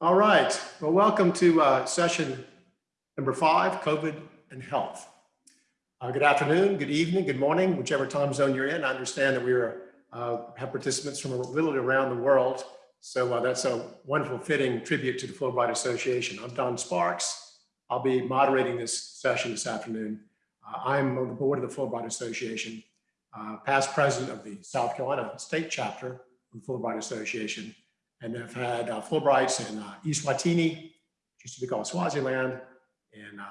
All right. Well, welcome to uh, session number five, COVID and health. Uh, good afternoon, good evening, good morning, whichever time zone you're in. I understand that we are, uh, have participants from literally around the world. So uh, that's a wonderful fitting tribute to the Fulbright Association. I'm Don Sparks. I'll be moderating this session this afternoon. Uh, I'm on the board of the Fulbright Association, uh, past president of the South Carolina state chapter of the Fulbright Association, and have had uh, Fulbrights in uh, Eswatini, used to be called Swaziland, in uh,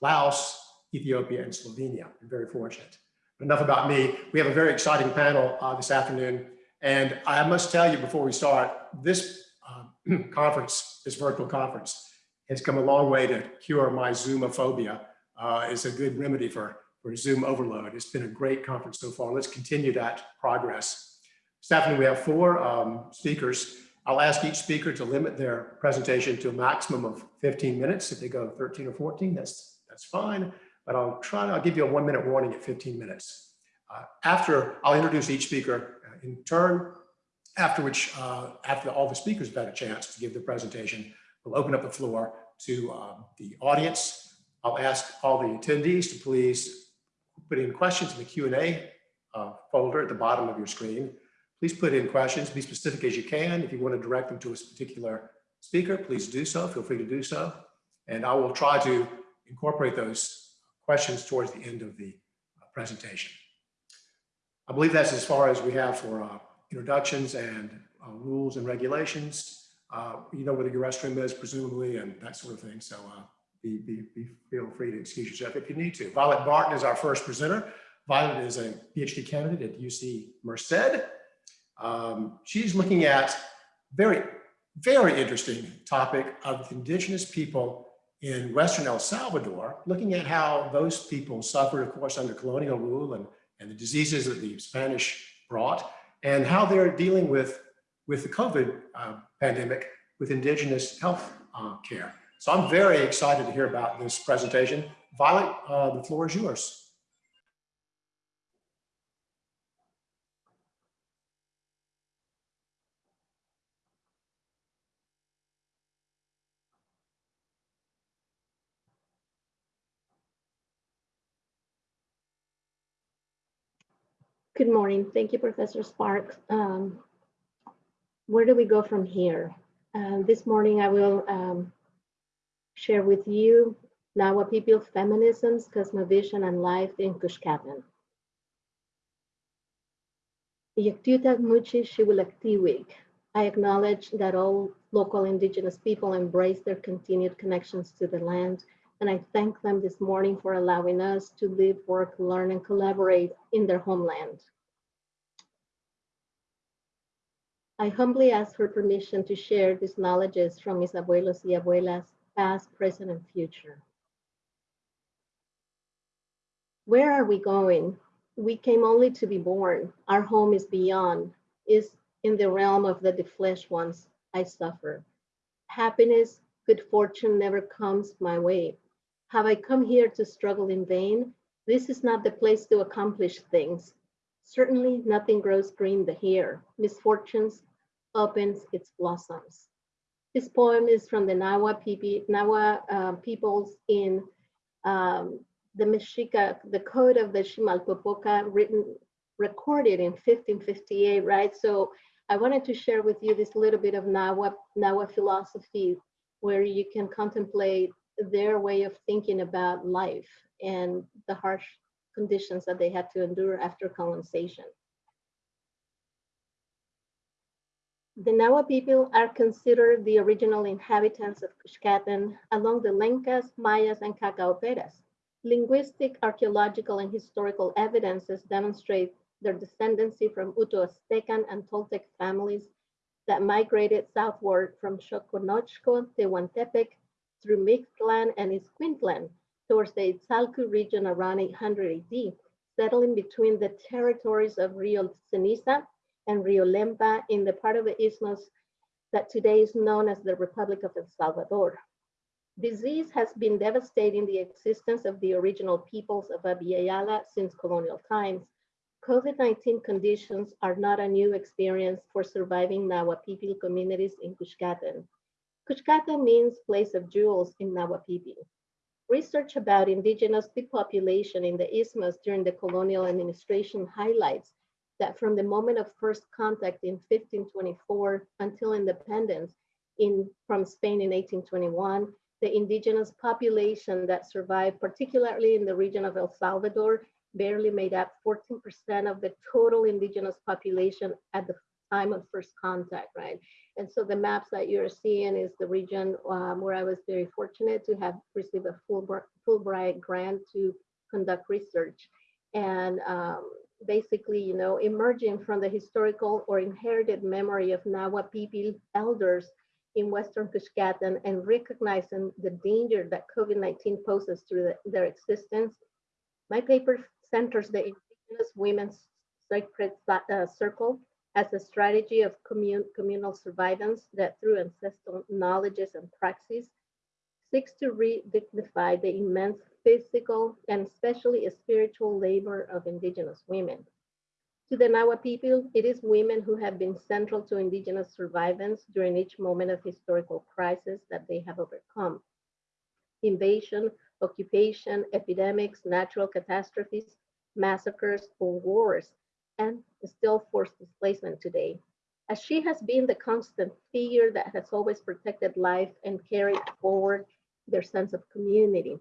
Laos, Ethiopia, and Slovenia. I'm very fortunate. But enough about me. We have a very exciting panel uh, this afternoon. And I must tell you before we start, this uh, conference, this virtual conference, has come a long way to cure my Zoomophobia. Uh, it's a good remedy for, for Zoom overload. It's been a great conference so far. Let's continue that progress. This afternoon, we have four um, speakers I'll ask each speaker to limit their presentation to a maximum of 15 minutes. If they go 13 or 14, that's, that's fine. But I'll try I'll give you a one minute warning at 15 minutes. Uh, after, I'll introduce each speaker uh, in turn, after which, uh, after all the speakers have had a chance to give their presentation, we'll open up the floor to um, the audience. I'll ask all the attendees to please put in questions in the Q&A uh, folder at the bottom of your screen please put in questions, be specific as you can. If you want to direct them to a particular speaker, please do so. Feel free to do so. And I will try to incorporate those questions towards the end of the uh, presentation. I believe that's as far as we have for uh, introductions and uh, rules and regulations. Uh, you know where the restroom is, presumably, and that sort of thing. So uh, be, be, be, feel free to excuse yourself if you need to. Violet Barton is our first presenter. Violet is a PhD candidate at UC Merced. Um, she's looking at very, very interesting topic of indigenous people in Western El Salvador, looking at how those people suffered, of course, under colonial rule and, and the diseases that the Spanish brought, and how they're dealing with, with the COVID uh, pandemic with indigenous health uh, care. So I'm very excited to hear about this presentation. Violet, uh, the floor is yours. Good morning. Thank you, Professor Sparks. Um, where do we go from here? Uh, this morning, I will um, share with you Nahua people feminisms, cosmovision, and life in. Yaktutak Muchi. I acknowledge that all local indigenous people embrace their continued connections to the land and I thank them this morning for allowing us to live, work, learn, and collaborate in their homeland. I humbly ask for permission to share these knowledges from mis abuelos y abuelas, past, present, and future. Where are we going? We came only to be born. Our home is beyond, is in the realm of the flesh ones I suffer. Happiness, good fortune never comes my way. Have I come here to struggle in vain? This is not the place to accomplish things. Certainly nothing grows green here. Misfortunes opens its blossoms. This poem is from the Nahua, Pipi, Nahua uh, peoples in um, the Mexica, the code of the Chimalpopoca written, recorded in 1558, right? So I wanted to share with you this little bit of Nahua, Nahua philosophy where you can contemplate their way of thinking about life and the harsh conditions that they had to endure after colonization. The Nahua people are considered the original inhabitants of Cuscatlan along the Lencas, Mayas, and Cacaoperas. Linguistic, archaeological, and historical evidences demonstrate their descendancy from Uto-Aztecan and Toltec families that migrated southward from Xoconochco, Tehuantepec, through Mictlan and Escuintlan towards the Itzalcu region around 800 AD, settling between the territories of Rio Ceniza and Rio Lempa in the part of the isthmus that today is known as the Republic of El Salvador. Disease has been devastating the existence of the original peoples of Abya since colonial times. COVID-19 conditions are not a new experience for surviving Nahua people communities in Cuscatlan. Cuchcata means place of jewels in Nahuapipi. Research about indigenous depopulation in the Isthmus during the colonial administration highlights that from the moment of first contact in 1524 until independence in, from Spain in 1821, the indigenous population that survived, particularly in the region of El Salvador, barely made up 14% of the total indigenous population at the time of first contact, right? And so the maps that you're seeing is the region um, where I was very fortunate to have received a Fulbright, grant to conduct research. And um, basically, you know, emerging from the historical or inherited memory of Nahua people elders in Western Cuscatan and recognizing the danger that COVID-19 poses through the, their existence. My paper centers the Indigenous Women's Sacred uh, Circle as a strategy of commun communal survivance that through ancestral knowledges and praxis seeks to re-dignify the immense physical and especially spiritual labor of indigenous women. To the Nahua people, it is women who have been central to indigenous survivance during each moment of historical crisis that they have overcome. Invasion, occupation, epidemics, natural catastrophes, massacres, or wars and still forced displacement today. As she has been the constant figure that has always protected life and carried forward their sense of community.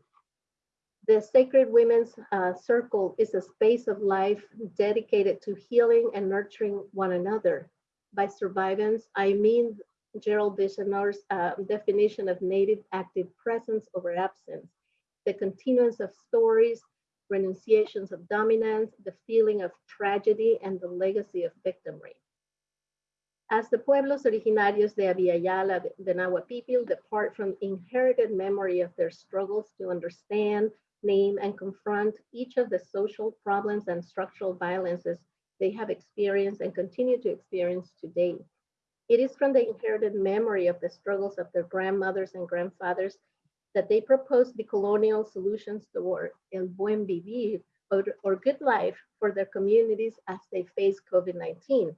The Sacred Women's uh, Circle is a space of life dedicated to healing and nurturing one another. By survivance, I mean Gerald Vizenor's uh, definition of native active presence over absence, the continuance of stories, renunciations of dominance, the feeling of tragedy, and the legacy of victimry. As the pueblos originarios de Abya Yala, the Nahua people, depart from inherited memory of their struggles to understand, name, and confront each of the social problems and structural violences they have experienced and continue to experience today. It is from the inherited memory of the struggles of their grandmothers and grandfathers that they proposed the colonial solutions toward el buen vivir or, or good life for their communities as they face COVID-19.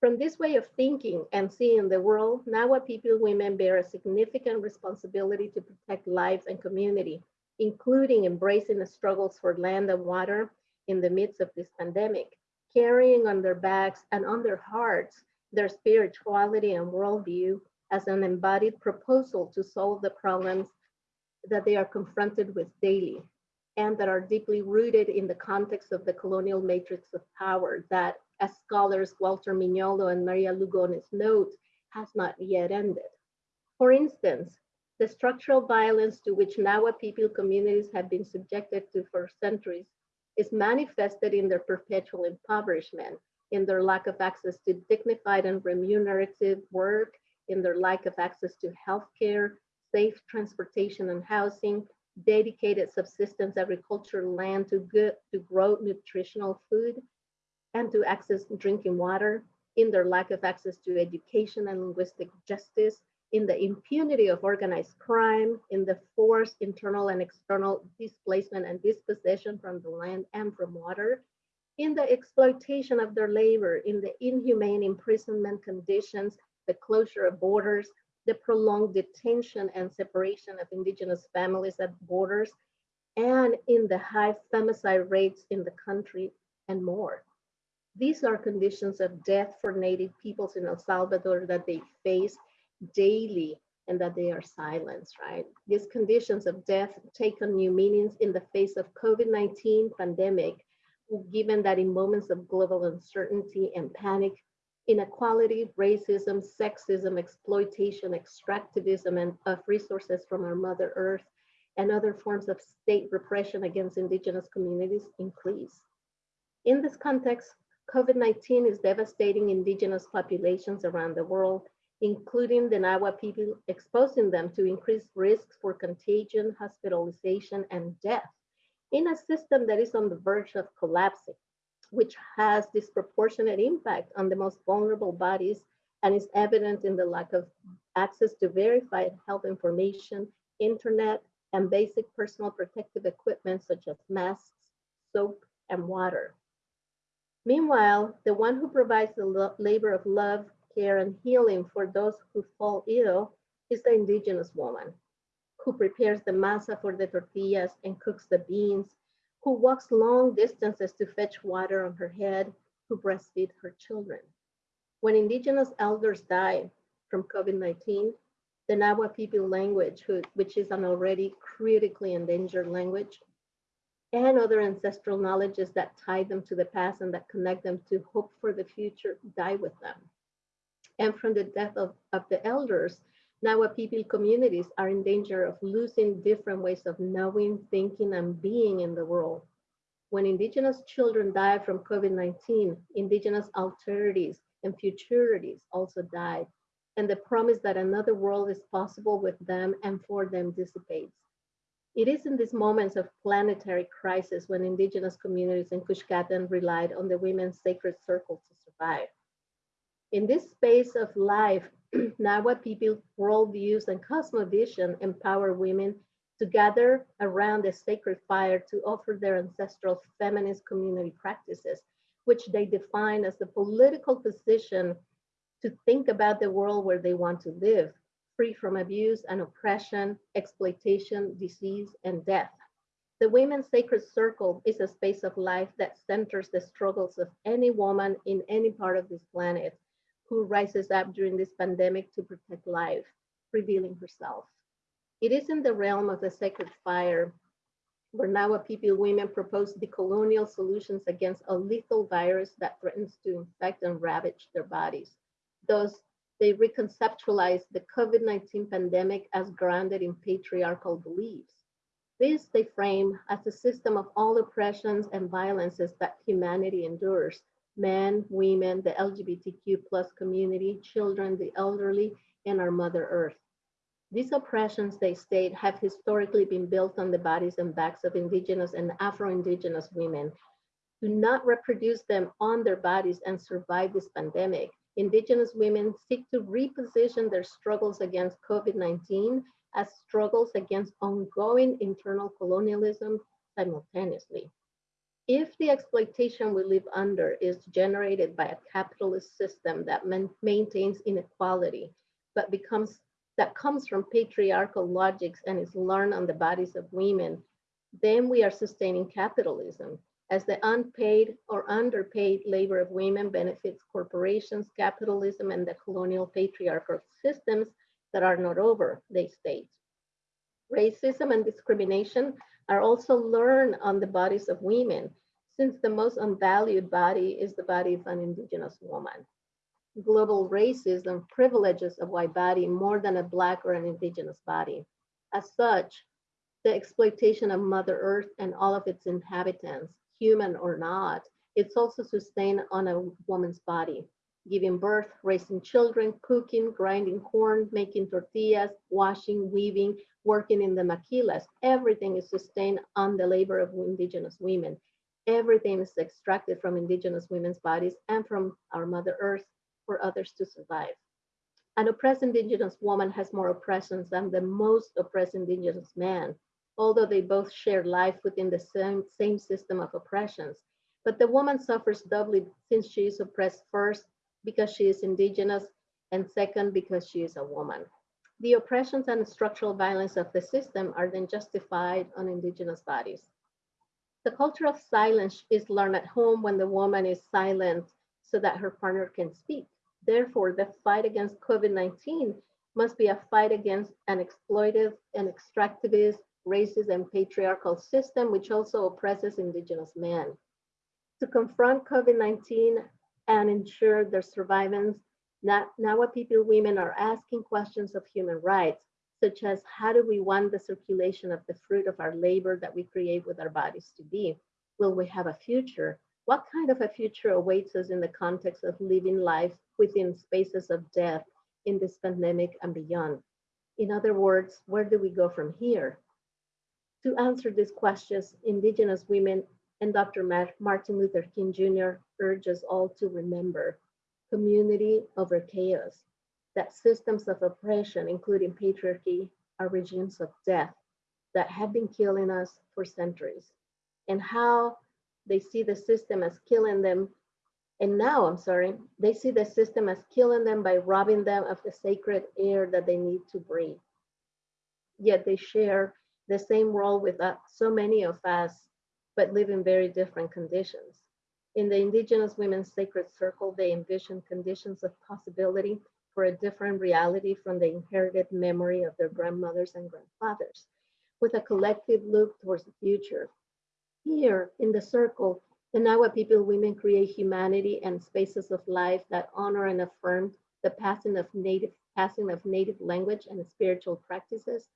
From this way of thinking and seeing the world, Nahua people women bear a significant responsibility to protect lives and community, including embracing the struggles for land and water in the midst of this pandemic, carrying on their backs and on their hearts their spirituality and worldview as an embodied proposal to solve the problems that they are confronted with daily and that are deeply rooted in the context of the colonial matrix of power that, as scholars Walter Mignolo and Maria Lugones note, has not yet ended. For instance, the structural violence to which Nahua people communities have been subjected to for centuries is manifested in their perpetual impoverishment, in their lack of access to dignified and remunerative work, in their lack of access to healthcare, safe transportation and housing, dedicated subsistence agricultural land to, good, to grow nutritional food, and to access drinking water, in their lack of access to education and linguistic justice, in the impunity of organized crime, in the forced internal and external displacement and dispossession from the land and from water, in the exploitation of their labor, in the inhumane imprisonment conditions, the closure of borders, the prolonged detention and separation of indigenous families at borders, and in the high femicide rates in the country and more. These are conditions of death for native peoples in El Salvador that they face daily and that they are silenced, right? These conditions of death take on new meanings in the face of COVID-19 pandemic, given that in moments of global uncertainty and panic, inequality, racism, sexism, exploitation, extractivism and of resources from our Mother Earth, and other forms of state repression against indigenous communities increase. In this context, COVID-19 is devastating indigenous populations around the world, including the Nahua people, exposing them to increased risks for contagion, hospitalization, and death in a system that is on the verge of collapsing which has disproportionate impact on the most vulnerable bodies and is evident in the lack of access to verified health information, internet, and basic personal protective equipment such as masks, soap, and water. Meanwhile, the one who provides the labor of love, care, and healing for those who fall ill is the indigenous woman who prepares the masa for the tortillas and cooks the beans, who walks long distances to fetch water on her head, who breastfeed her children. When indigenous elders die from COVID-19, the Nahua people language, which is an already critically endangered language, and other ancestral knowledges that tie them to the past and that connect them to hope for the future die with them. And from the death of, of the elders, Nahua people communities are in danger of losing different ways of knowing, thinking, and being in the world. When indigenous children die from COVID-19, indigenous alterities and futurities also died, and the promise that another world is possible with them and for them dissipates. It is in these moments of planetary crisis when indigenous communities in Kuzhkatan relied on the women's sacred circle to survive. In this space of life, Nahua people worldviews and cosmovision empower women to gather around the sacred fire to offer their ancestral feminist community practices, which they define as the political position to think about the world where they want to live, free from abuse and oppression, exploitation, disease, and death. The Women's Sacred Circle is a space of life that centers the struggles of any woman in any part of this planet who rises up during this pandemic to protect life, revealing herself. It is in the realm of the sacred fire where Nahua people women propose decolonial solutions against a lethal virus that threatens to infect and ravage their bodies. Thus, they reconceptualize the COVID-19 pandemic as grounded in patriarchal beliefs. This they frame as a system of all oppressions and violences that humanity endures. Men, women, the LGBTQ plus community, children, the elderly, and our Mother Earth. These oppressions, they state, have historically been built on the bodies and backs of indigenous and Afro-Indigenous women. Do not reproduce them on their bodies and survive this pandemic. Indigenous women seek to reposition their struggles against COVID-19 as struggles against ongoing internal colonialism simultaneously. If the exploitation we live under is generated by a capitalist system that maintains inequality, but becomes that comes from patriarchal logics and is learned on the bodies of women, then we are sustaining capitalism as the unpaid or underpaid labor of women benefits corporations, capitalism, and the colonial patriarchal systems that are not over, they state. Racism and discrimination are also learned on the bodies of women, since the most unvalued body is the body of an indigenous woman. Global racism privileges a white body more than a black or an indigenous body. As such, the exploitation of Mother Earth and all of its inhabitants human or not, it's also sustained on a woman's body, giving birth, raising children, cooking, grinding corn, making tortillas, washing, weaving, working in the maquilas. Everything is sustained on the labor of indigenous women. Everything is extracted from indigenous women's bodies and from our Mother Earth for others to survive. An oppressed indigenous woman has more oppressions than the most oppressed indigenous man although they both share life within the same, same system of oppressions. But the woman suffers doubly since she is oppressed first because she is indigenous and second because she is a woman. The oppressions and structural violence of the system are then justified on indigenous bodies. The culture of silence is learned at home when the woman is silent so that her partner can speak. Therefore, the fight against COVID-19 must be a fight against an exploitive and extractivist racist and patriarchal system, which also oppresses indigenous men. To confront COVID-19 and ensure their survivance, Now, Nahua people women are asking questions of human rights, such as how do we want the circulation of the fruit of our labor that we create with our bodies to be? Will we have a future? What kind of a future awaits us in the context of living life within spaces of death in this pandemic and beyond? In other words, where do we go from here? To answer these questions, Indigenous women and Dr. Martin Luther King Jr. urges all to remember community over chaos, that systems of oppression, including patriarchy, are regimes of death that have been killing us for centuries, and how they see the system as killing them And now, I'm sorry, they see the system as killing them by robbing them of the sacred air that they need to breathe. Yet they share the same role with uh, so many of us, but live in very different conditions. In the Indigenous Women's Sacred Circle, they envision conditions of possibility for a different reality from the inherited memory of their grandmothers and grandfathers, with a collective look towards the future. Here in the circle, the Nahua people women create humanity and spaces of life that honor and affirm the passing of native passing of native language and spiritual practices,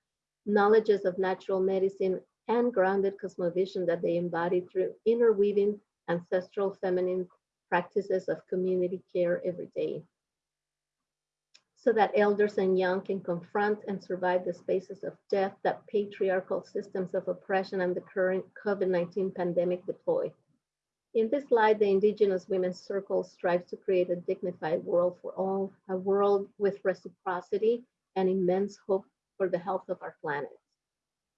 knowledges of natural medicine, and grounded cosmovision that they embody through interweaving ancestral feminine practices of community care every day so that elders and young can confront and survive the spaces of death that patriarchal systems of oppression and the current COVID-19 pandemic deploy. In this slide, the Indigenous Women's Circle strives to create a dignified world for all, a world with reciprocity and immense hope for the health of our planet.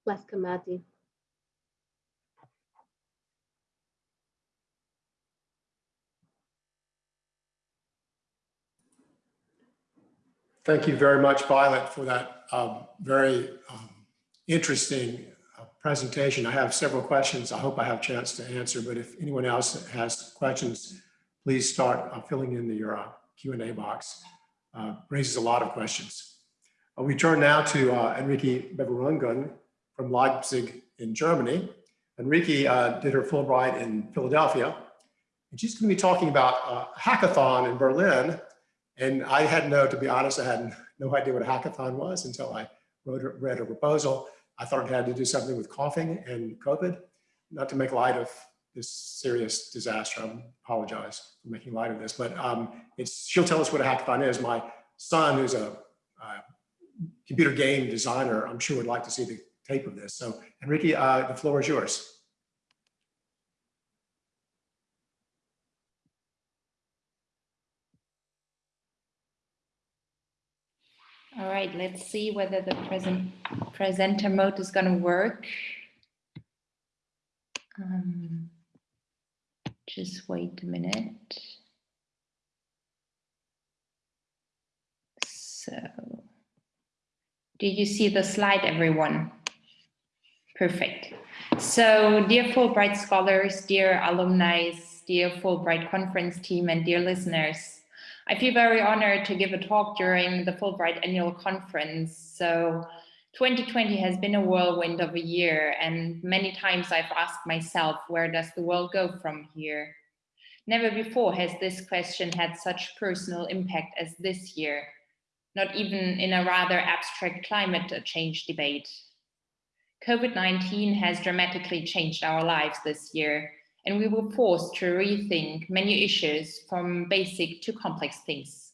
Bless Thank you very much, Violet, for that um, very um, interesting uh, presentation. I have several questions. I hope I have a chance to answer, but if anyone else has questions, please start uh, filling in the, uh, Q&A box. Uh, raises a lot of questions. Uh, we turn now to uh, Enrique Beverungen from Leipzig in Germany. Enrique did her Fulbright in Philadelphia, and she's going to be talking about a hackathon in Berlin and I had no, to be honest, I had no idea what a hackathon was until I wrote, read a proposal. I thought it had to do something with coughing and COVID, not to make light of this serious disaster. I apologize for making light of this, but um, it's, she'll tell us what a hackathon is. My son, who's a, a computer game designer, I'm sure would like to see the tape of this. So Enrique, uh, the floor is yours. All right, let's see whether the present presenter mode is going to work. Um, just wait a minute. So, do you see the slide, everyone? Perfect. So, dear Fulbright scholars, dear alumni, dear Fulbright conference team, and dear listeners, I feel very honored to give a talk during the Fulbright annual conference. So 2020 has been a whirlwind of a year and many times I've asked myself, where does the world go from here? Never before has this question had such personal impact as this year, not even in a rather abstract climate change debate. COVID-19 has dramatically changed our lives this year and we were forced to rethink many issues from basic to complex things.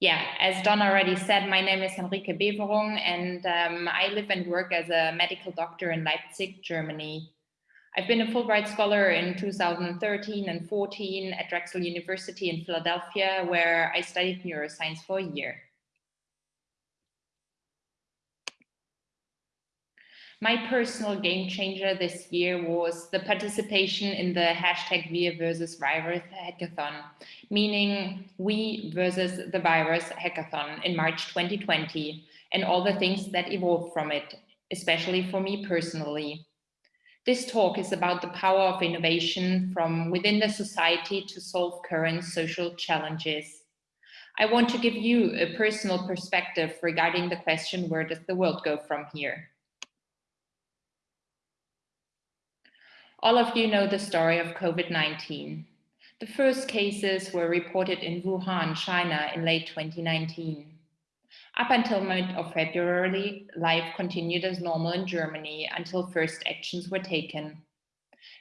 Yeah, as Don already said, my name is Henrike Beverung and um, I live and work as a medical doctor in Leipzig, Germany. I've been a Fulbright Scholar in 2013 and 14 at Drexel University in Philadelphia, where I studied neuroscience for a year. My personal game changer this year was the participation in the hashtag Wir versus Virus hackathon, meaning we versus the virus hackathon in March 2020 and all the things that evolved from it, especially for me personally. This talk is about the power of innovation from within the society to solve current social challenges. I want to give you a personal perspective regarding the question, where does the world go from here? All of you know the story of COVID-19. The first cases were reported in Wuhan, China in late 2019. Up until mid of February, life continued as normal in Germany until first actions were taken.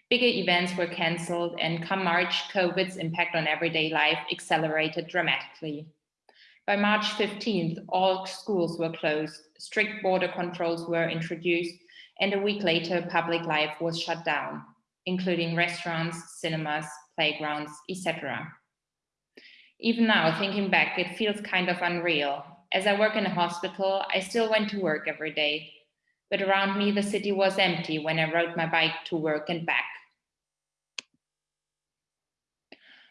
Bigger events were cancelled and come March, COVID's impact on everyday life accelerated dramatically. By March 15th, all schools were closed, strict border controls were introduced, and a week later, public life was shut down, including restaurants, cinemas, playgrounds, etc. Even now, thinking back, it feels kind of unreal. As I work in a hospital, I still went to work every day, but around me, the city was empty when I rode my bike to work and back.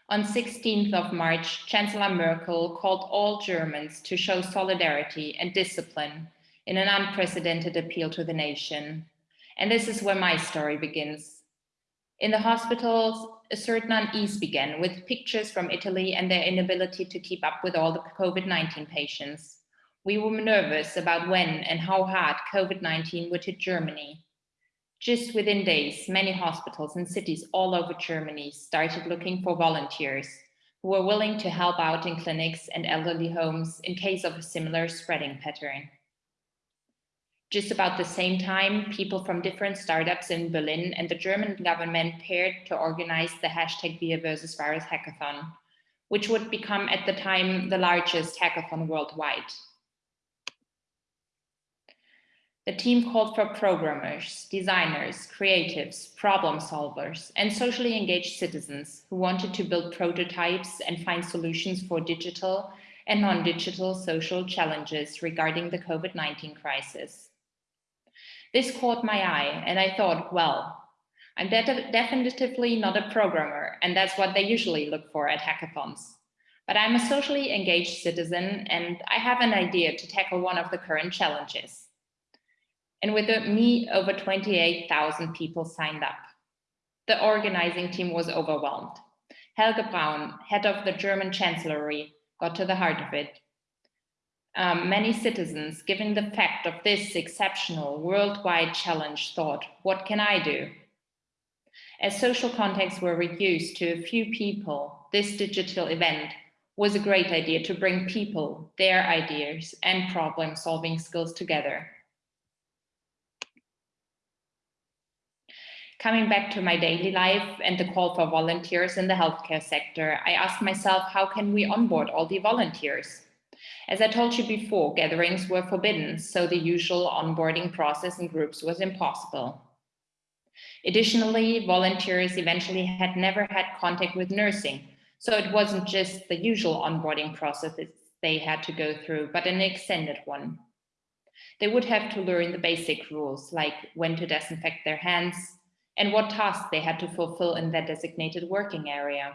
On 16th of March, Chancellor Merkel called all Germans to show solidarity and discipline in an unprecedented appeal to the nation. And this is where my story begins. In the hospitals, a certain unease began with pictures from Italy and their inability to keep up with all the COVID-19 patients. We were nervous about when and how hard COVID-19 would hit Germany. Just within days, many hospitals and cities all over Germany started looking for volunteers who were willing to help out in clinics and elderly homes in case of a similar spreading pattern. Just about the same time, people from different startups in Berlin and the German government paired to organize the hashtag Wir versus Virus hackathon, which would become at the time the largest hackathon worldwide. The team called for programmers, designers, creatives, problem solvers, and socially engaged citizens who wanted to build prototypes and find solutions for digital and non-digital social challenges regarding the COVID-19 crisis. This caught my eye and I thought, well, I'm de definitively not a programmer and that's what they usually look for at hackathons. But I'm a socially engaged citizen and I have an idea to tackle one of the current challenges. And with me, over 28,000 people signed up. The organizing team was overwhelmed. Helge Braun, head of the German Chancellery, got to the heart of it um, many citizens, given the fact of this exceptional worldwide challenge, thought, what can I do? As social contacts were reduced to a few people, this digital event was a great idea to bring people, their ideas and problem solving skills together. Coming back to my daily life and the call for volunteers in the healthcare sector, I asked myself, how can we onboard all the volunteers? As I told you before, gatherings were forbidden, so the usual onboarding process in groups was impossible. Additionally, volunteers eventually had never had contact with nursing, so it wasn't just the usual onboarding process they had to go through, but an extended one. They would have to learn the basic rules, like when to disinfect their hands and what tasks they had to fulfill in their designated working area.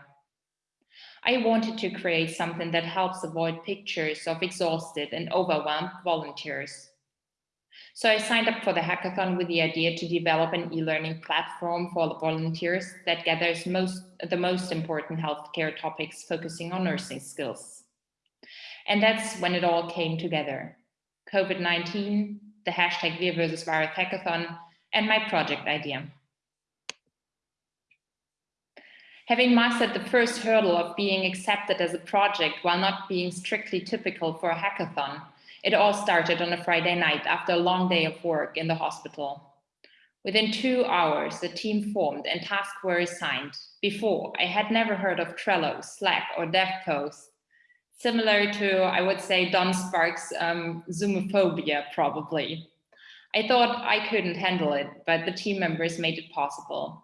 I wanted to create something that helps avoid pictures of exhausted and overwhelmed volunteers. So I signed up for the hackathon with the idea to develop an e-learning platform for volunteers that gathers most, the most important healthcare topics focusing on nursing skills. And that's when it all came together. COVID-19, the hashtag versus Virus hackathon, and my project idea. Having mastered the first hurdle of being accepted as a project while not being strictly typical for a hackathon, it all started on a Friday night after a long day of work in the hospital. Within two hours, the team formed and tasks were assigned. Before, I had never heard of Trello, Slack, or DevPost. Similar to, I would say, Don Sparks' um, Zoomophobia, probably. I thought I couldn't handle it, but the team members made it possible.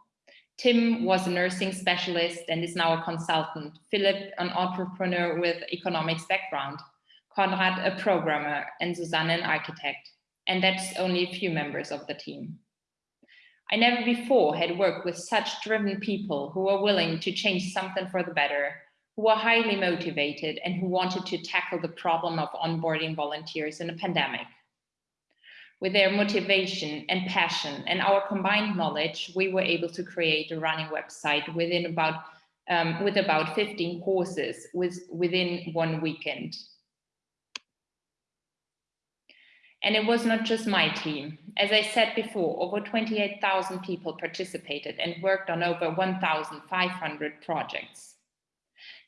Tim was a nursing specialist and is now a consultant. Philip, an entrepreneur with economics background. Konrad, a programmer, and Susanne, an architect. And that's only a few members of the team. I never before had worked with such driven people who were willing to change something for the better, who were highly motivated and who wanted to tackle the problem of onboarding volunteers in a pandemic. With their motivation and passion and our combined knowledge, we were able to create a running website within about um, with about 15 courses with, within one weekend. And it was not just my team. As I said before, over 28,000 people participated and worked on over 1,500 projects.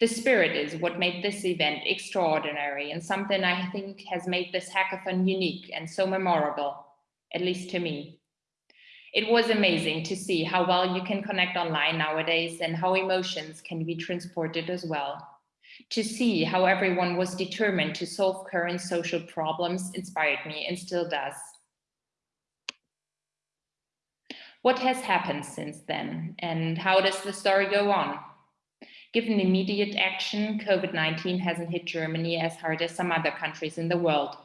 The spirit is what made this event extraordinary and something I think has made this hackathon unique and so memorable, at least to me. It was amazing to see how well you can connect online nowadays and how emotions can be transported as well. To see how everyone was determined to solve current social problems inspired me and still does. What has happened since then and how does the story go on? Given immediate action, COVID-19 hasn't hit Germany as hard as some other countries in the world,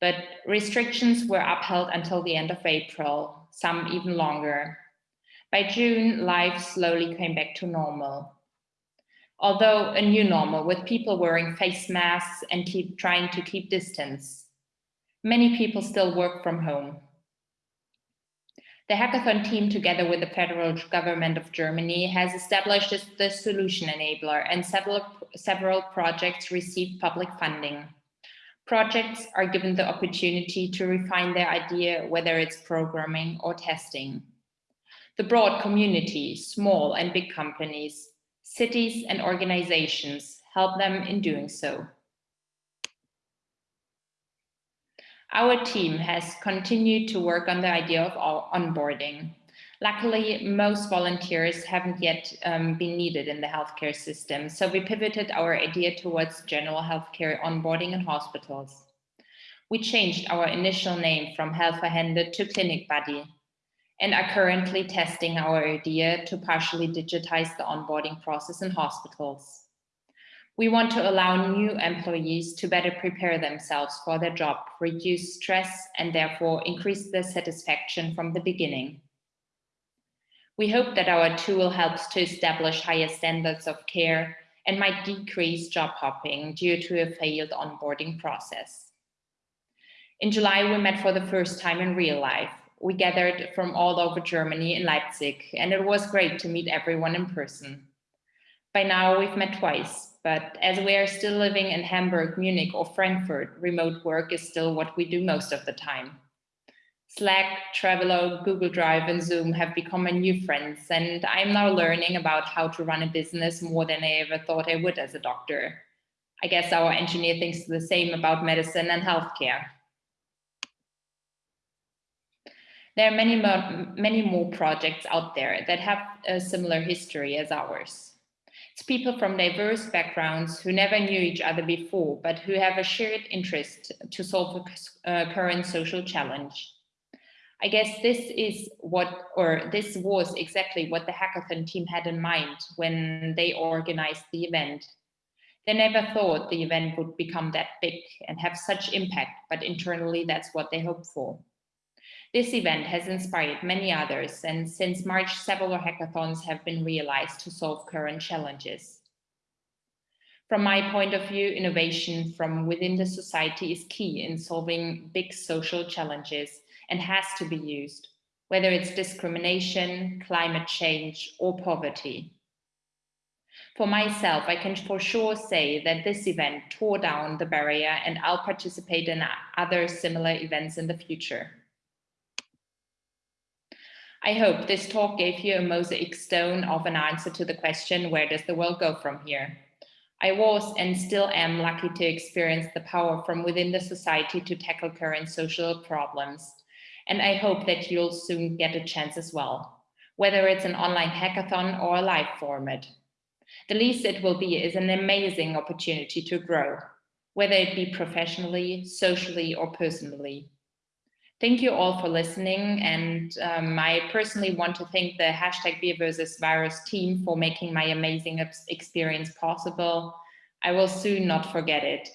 but restrictions were upheld until the end of April, some even longer. By June, life slowly came back to normal. although a new normal with people wearing face masks and keep trying to keep distance. Many people still work from home. The hackathon team, together with the federal government of Germany, has established the solution enabler and several, several projects received public funding. Projects are given the opportunity to refine their idea, whether it's programming or testing. The broad community, small and big companies, cities and organizations help them in doing so. Our team has continued to work on the idea of onboarding. Luckily, most volunteers haven't yet um, been needed in the healthcare system, so we pivoted our idea towards general healthcare onboarding in hospitals. We changed our initial name from Helferhände to Clinic Buddy and are currently testing our idea to partially digitize the onboarding process in hospitals. We want to allow new employees to better prepare themselves for their job, reduce stress, and therefore increase their satisfaction from the beginning. We hope that our tool helps to establish higher standards of care and might decrease job hopping due to a failed onboarding process. In July, we met for the first time in real life. We gathered from all over Germany in Leipzig, and it was great to meet everyone in person. By now, we've met twice, but as we are still living in Hamburg, Munich or Frankfurt, remote work is still what we do most of the time. Slack, Trello, Google Drive and Zoom have become my new friends and I'm now learning about how to run a business more than I ever thought I would as a doctor. I guess our engineer thinks the same about medicine and healthcare. There are many more, many more projects out there that have a similar history as ours. It's people from diverse backgrounds who never knew each other before, but who have a shared interest to solve a uh, current social challenge. I guess this is what, or this was exactly what the hackathon team had in mind when they organized the event. They never thought the event would become that big and have such impact, but internally that's what they hoped for. This event has inspired many others, and since March, several hackathons have been realized to solve current challenges. From my point of view, innovation from within the society is key in solving big social challenges and has to be used, whether it's discrimination, climate change, or poverty. For myself, I can for sure say that this event tore down the barrier and I'll participate in other similar events in the future. I hope this talk gave you a mosaic stone of an answer to the question, where does the world go from here? I was and still am lucky to experience the power from within the society to tackle current social problems. And I hope that you'll soon get a chance as well, whether it's an online hackathon or a live format. The least it will be is an amazing opportunity to grow, whether it be professionally, socially, or personally. Thank you all for listening. And um, I personally want to thank the hashtag Wir versus Virus team for making my amazing experience possible. I will soon not forget it.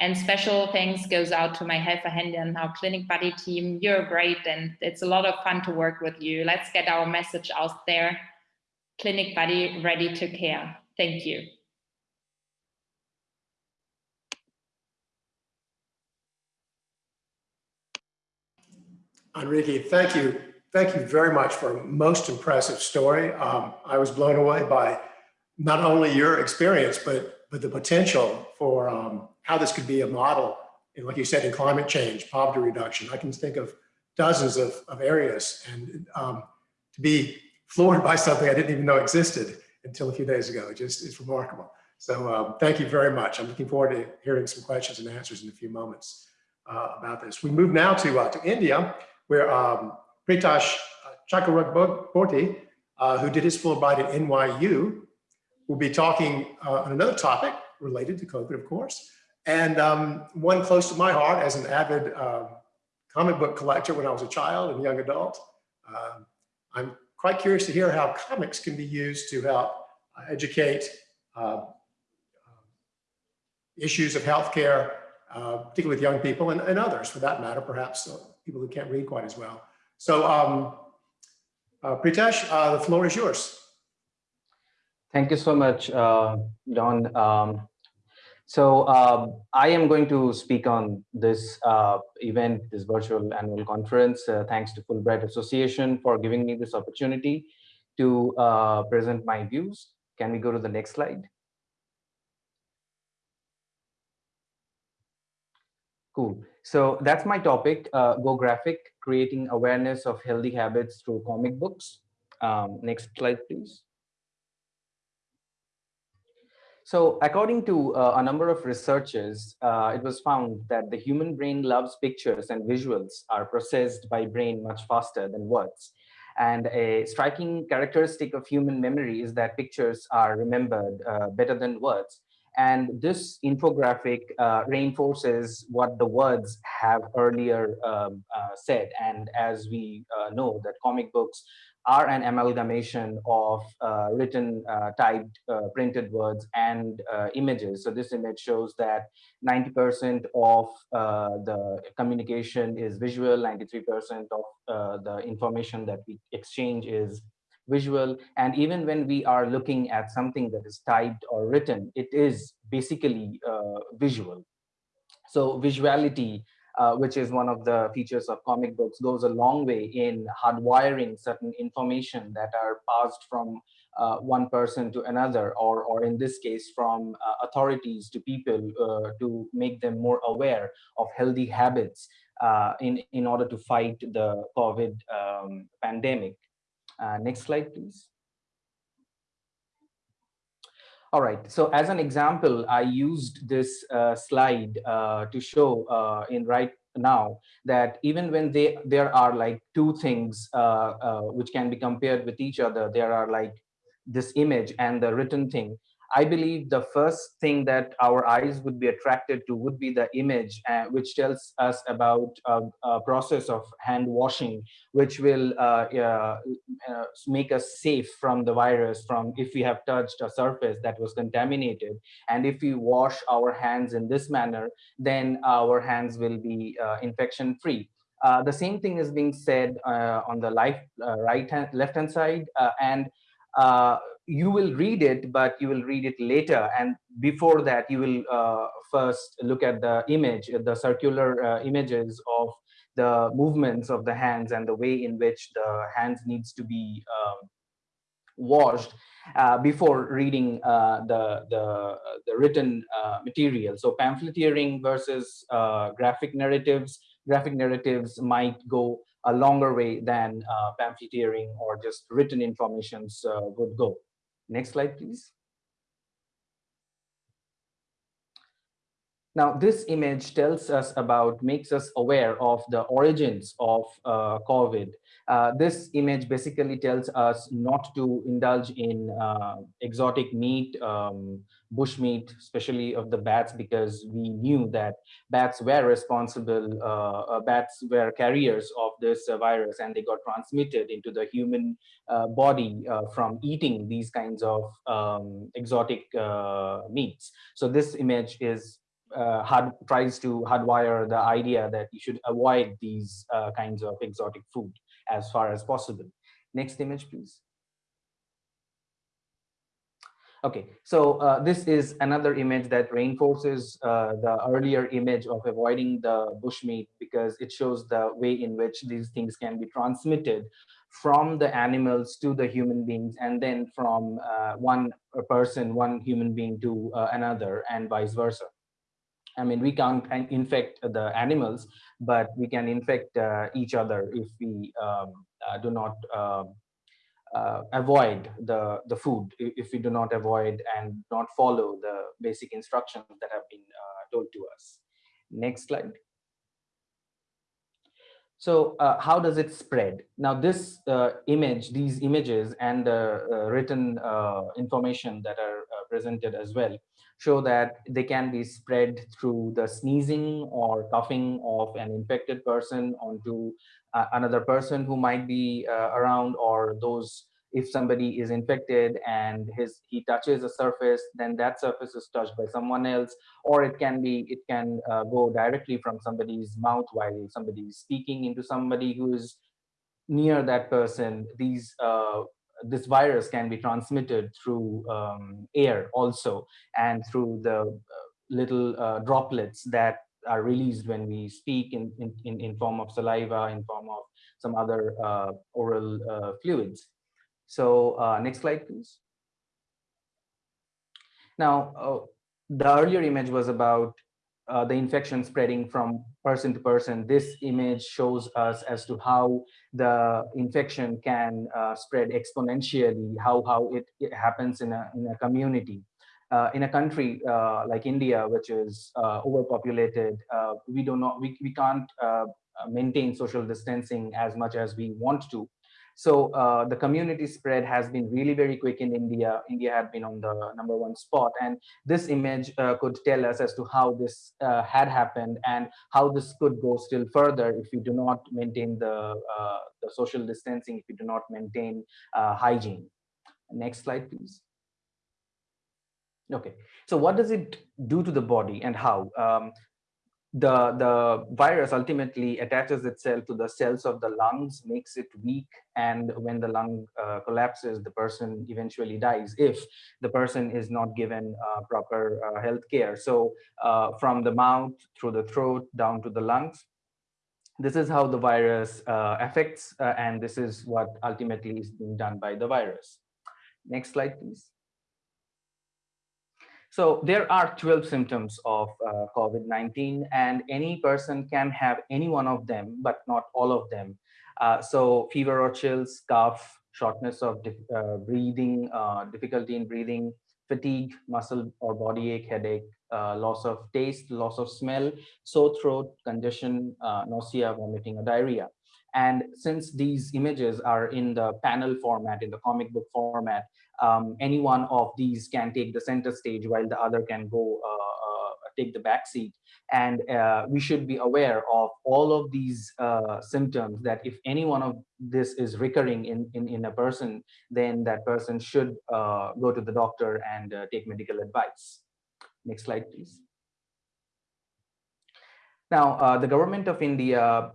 And special thanks goes out to my Helferhände and our Clinic Buddy team. You're great and it's a lot of fun to work with you. Let's get our message out there. Clinic Buddy ready to care. Thank you. Enrique, thank you. Thank you very much for a most impressive story. Um, I was blown away by not only your experience, but, but the potential for um, how this could be a model, in, like you said, in climate change, poverty reduction. I can think of dozens of, of areas and um, to be floored by something I didn't even know existed until a few days ago. Just is remarkable. So um, thank you very much. I'm looking forward to hearing some questions and answers in a few moments uh, about this. We move now to, uh, to India, where um, Pritesh Chakraborty, uh, who did his Fulbright at NYU, will be talking uh, on another topic related to COVID, of course, and um, one close to my heart as an avid uh, comic book collector when I was a child and young adult. Um, I'm quite curious to hear how comics can be used to help uh, educate uh, issues of healthcare, uh, particularly with young people and, and, others for that matter, perhaps people who can't read quite as well. So um, uh, Pritesh, uh, the floor is yours. Thank you so much, uh, Don. Um, so uh, I am going to speak on this uh, event, this virtual annual conference. Uh, thanks to Fulbright Association for giving me this opportunity to uh, present my views. Can we go to the next slide? Cool. So that's my topic, uh, Go Graphic, creating awareness of healthy habits through comic books. Um, next slide, please. So according to uh, a number of researchers, uh, it was found that the human brain loves pictures and visuals are processed by brain much faster than words. And a striking characteristic of human memory is that pictures are remembered uh, better than words. And this infographic uh, reinforces what the words have earlier um, uh, said. And as we uh, know that comic books are an amalgamation of uh, written, uh, typed, uh, printed words and images. So this image shows that 90% of the communication is visual, 93% of the information that we exchange is visual. And even when we are looking at something that is typed or written, it is basically visual. So visuality uh, which is one of the features of comic books, goes a long way in hardwiring certain information that are passed from uh, one person to another, or, or in this case, from uh, authorities to people uh, to make them more aware of healthy habits uh, in, in order to fight the COVID um, pandemic. Uh, next slide, please. All right, so as an example, I used this uh, slide uh, to show uh, in right now that even when they there are like two things uh, uh, which can be compared with each other, there are like this image and the written thing. I believe the first thing that our eyes would be attracted to would be the image, uh, which tells us about uh, a process of hand washing, which will uh, uh, make us safe from the virus from if we have touched a surface that was contaminated. And if we wash our hands in this manner, then our hands will be uh, infection free. Uh, the same thing is being said on the life, right hand, left hand side, and you will read it, but you will read it later. And before that, you will uh, first look at the image, the circular uh, images of the movements of the hands and the way in which the hands needs to be um, washed uh, before reading uh, the, the, the written uh, material. So pamphleteering versus uh, graphic narratives. Graphic narratives might go a longer way than uh, pamphleteering or just written informations uh, would go. Next slide, please. Now, this image tells us about, makes us aware of the origins of uh, COVID. Uh, this image basically tells us not to indulge in uh, exotic meat, um, bush meat, especially of the bats, because we knew that bats were responsible, uh, uh, bats were carriers of this uh, virus and they got transmitted into the human body from eating these kinds of um, exotic meats. So this image is hard, tries to hardwire the idea that you should avoid these kinds of exotic food as far as possible. Next image, please. Okay, so uh, this is another image that reinforces uh, the earlier image of avoiding the bushmeat because it shows the way in which these things can be transmitted from the animals to the human beings and then from uh, one person, one human being to uh, another and vice versa. I mean, we can't infect the animals, but we can infect uh, each other if we um, uh, do not um, uh, avoid the, the food if we do not avoid and not follow the basic instructions that have been uh, told to us. Next slide. So uh, how does it spread? Now this uh, image, these images and the written information that are presented as well show that they can be spread through the sneezing or coughing of an infected person onto uh, another person who might be uh, around or those if somebody is infected and his he touches a surface then that surface is touched by someone else or it can be it can uh, go directly from somebody's mouth while somebody is speaking into somebody who is near that person. These uh, this virus can be transmitted through um, air also and through the uh, little uh, droplets that are released when we speak in, in, in form of saliva, in form of some other uh, oral uh, fluids. So uh, next slide, please. Now, uh, the earlier image was about the infection spreading from person to person. This image shows us as to how the infection can uh, spread exponentially, how, how it, it happens in a, in a community. Uh, in a country uh, like India, which is uh, overpopulated, uh, we do not, we, we can't maintain social distancing as much as we want to. So uh, the community spread has been really very quick in India. India had been on the number one spot. And this image uh, could tell us as to how this uh, had happened and how this could go still further if we do not maintain the, uh, the social distancing, if we do not maintain uh, hygiene. Next slide, please. Okay, so what does it do to the body and how? Um, the the virus ultimately attaches itself to the cells of the lungs makes it weak and when the lung uh, collapses the person eventually dies if the person is not given uh, proper uh, health care. So uh, from the mouth through the throat down to the lungs this is how the virus uh, affects uh, and this is what ultimately is being done by the virus. Next slide please so there are 12 symptoms of uh, COVID-19 and any person can have any one of them, but not all of them. Uh, so fever or chills, cough, shortness of uh, breathing, uh, difficulty in breathing, fatigue, muscle or body ache, headache, uh, loss of taste, loss of smell, sore throat, congestion, uh, nausea, vomiting or diarrhea. And since these images are in the panel format, in the comic book format, um, any one of these can take the center stage while the other can go uh, uh, take the back seat. And uh, we should be aware of all of these uh, symptoms that if any one of this is recurring in, in, in a person, then that person should uh, go to the doctor and uh, take medical advice. Next slide, please. Now, the government of India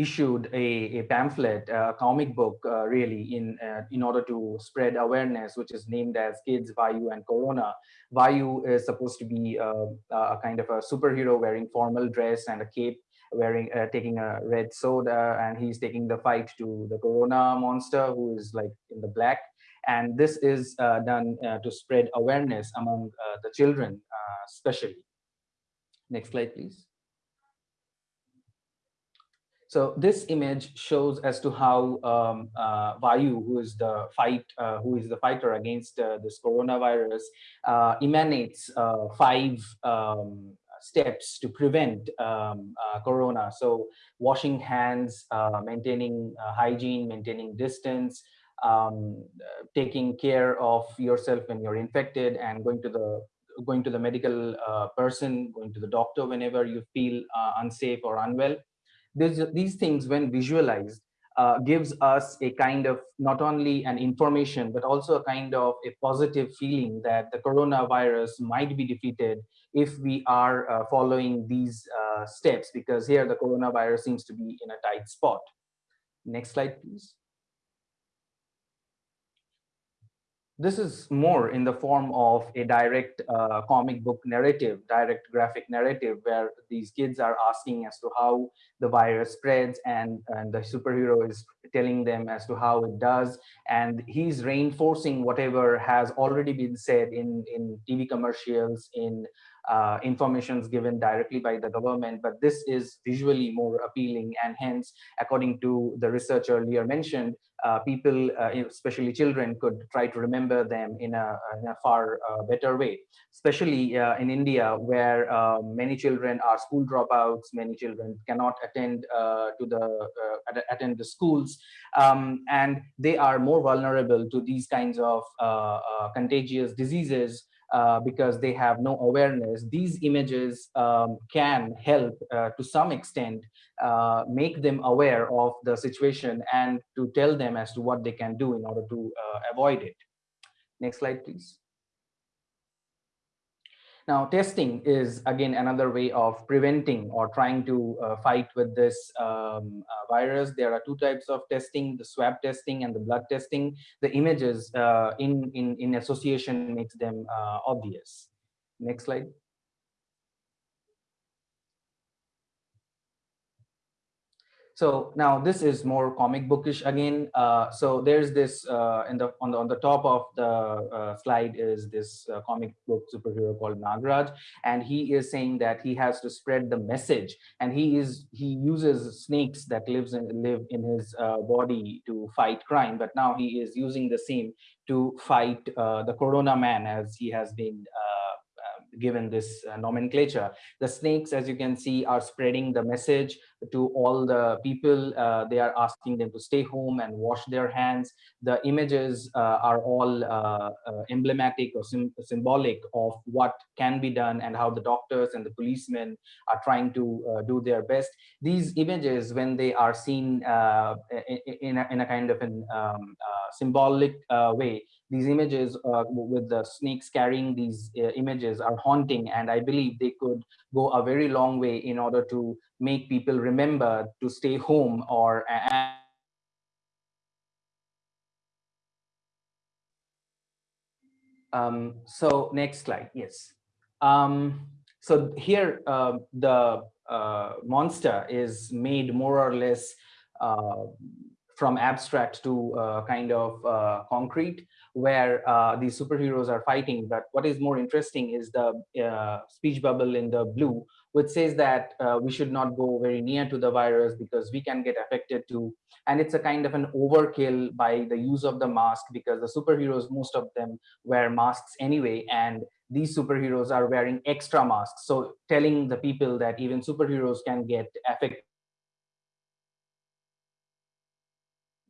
issued a, a pamphlet, a comic book, uh, really, in uh, in order to spread awareness, which is named as Kids, Vayu, and Corona. Vayu is supposed to be uh, a kind of a superhero wearing formal dress and a cape, wearing uh, taking a red soda, and he's taking the fight to the Corona monster, who is like in the black. And this is uh, done uh, to spread awareness among the children, especially. Next slide, please. So this image shows as to how um, uh, Vayu, who is the fight, uh, who is the fighter against uh, this coronavirus, uh, emanates uh, five um, steps to prevent um, uh, corona. So washing hands, maintaining hygiene, maintaining distance, um, taking care of yourself when you're infected, and going to the going to the medical person, going to the doctor whenever you feel unsafe or unwell these, these things when visualized uh, gives us a kind of not only an information but also a kind of a positive feeling that the coronavirus might be defeated if we are uh, following these uh, steps because here the coronavirus seems to be in a tight spot. Next slide please this is more in the form of a direct uh, comic book narrative, direct graphic narrative, where these kids are asking as to how the virus spreads and, and the superhero is telling them as to how it does. And he's reinforcing whatever has already been said in, in TV commercials, in uh, informations given directly by the government, but this is visually more appealing. And hence, according to the research earlier mentioned, uh, people, uh, especially children, could try to remember them in a, in a far uh, better way, especially uh, in India, where uh, many children are school dropouts, many children cannot attend to the attend the schools, um, and they are more vulnerable to these kinds of contagious diseases uh, because they have no awareness, these images um, can help uh, to some extent uh, make them aware of the situation and to tell them as to what they can do in order to uh, avoid it. Next slide, please. Now, testing is again another way of preventing or trying to uh, fight with this um, uh, virus. There are two types of testing, the swab testing and the blood testing. The images uh, in, in, in association makes them uh, obvious. Next slide. So now this is more comic bookish again. Uh, so there's this uh, in the on the on the top of the uh, slide is this uh, comic book superhero called Nagraj, and he is saying that he has to spread the message, and he is he uses snakes that lives in live in his uh, body to fight crime, but now he is using the same to fight uh, the Corona Man as he has been given this uh, nomenclature. The snakes, as you can see, are spreading the message to all the people. Uh, they are asking them to stay home and wash their hands. The images uh, are all uh, uh, emblematic or symbolic of what can be done and how the doctors and the policemen are trying to do their best. These images, when they are seen in, a, in a kind of an um, symbolic way, these images uh, with the snakes carrying these uh, images are haunting and i believe they could go a very long way in order to make people remember to stay home or um, so next slide yes. Um, so here uh, the uh, monster is made more or less uh, from abstract to uh, kind of uh, concrete where uh, these superheroes are fighting. But what is more interesting is the uh, speech bubble in the blue, which says that uh, we should not go very near to the virus because we can get affected too. And it's a kind of an overkill by the use of the mask because the superheroes, most of them wear masks anyway. And these superheroes are wearing extra masks. So telling the people that even superheroes can get affected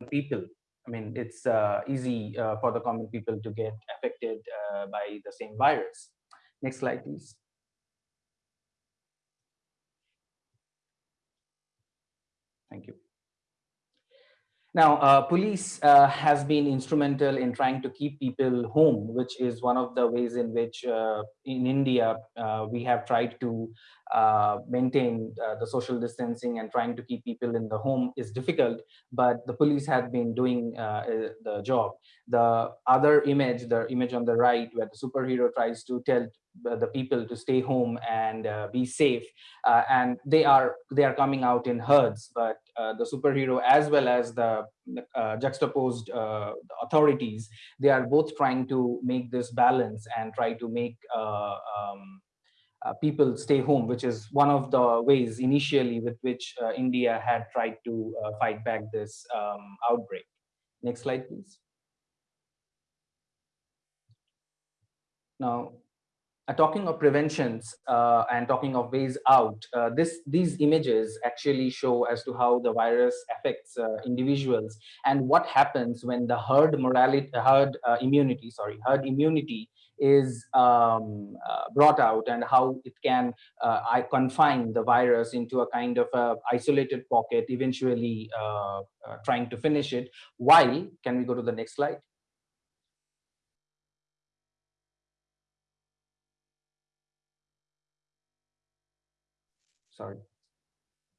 people I mean, it's uh, easy uh, for the common people to get affected uh, by the same virus. Next slide, please. Thank you. Now, uh, police uh, has been instrumental in trying to keep people home, which is one of the ways in which uh, in India, we have tried to uh, maintain uh, the social distancing and trying to keep people in the home is difficult, but the police have been doing the job. The other image, the image on the right, where the superhero tries to tell the people to stay home and uh, be safe uh, and they are they are coming out in herds but uh, the superhero as well as the uh, juxtaposed uh, authorities they are both trying to make this balance and try to make uh, people stay home which is one of the ways initially with which india had tried to fight back this um, outbreak. Next slide please. Now uh, talking of preventions uh, and talking of ways out, uh, this these images actually show as to how the virus affects uh, individuals and what happens when the herd morality, herd uh, immunity, sorry, herd immunity is um, uh, brought out and how it can I confine the virus into a kind of a isolated pocket, eventually trying to finish it. While, can we go to the next slide? sorry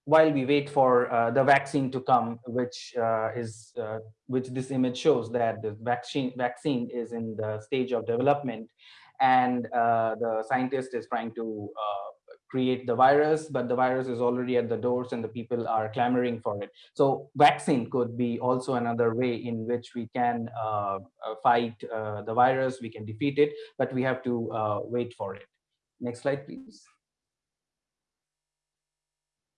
while we wait for uh, the vaccine to come, which uh, is uh, which this image shows that the vaccine vaccine is in the stage of development, and uh, the scientist is trying to uh, create the virus, but the virus is already at the doors and the people are clamoring for it. So vaccine could be also another way in which we can uh, fight the virus, we can defeat it, but we have to wait for it. Next slide, please.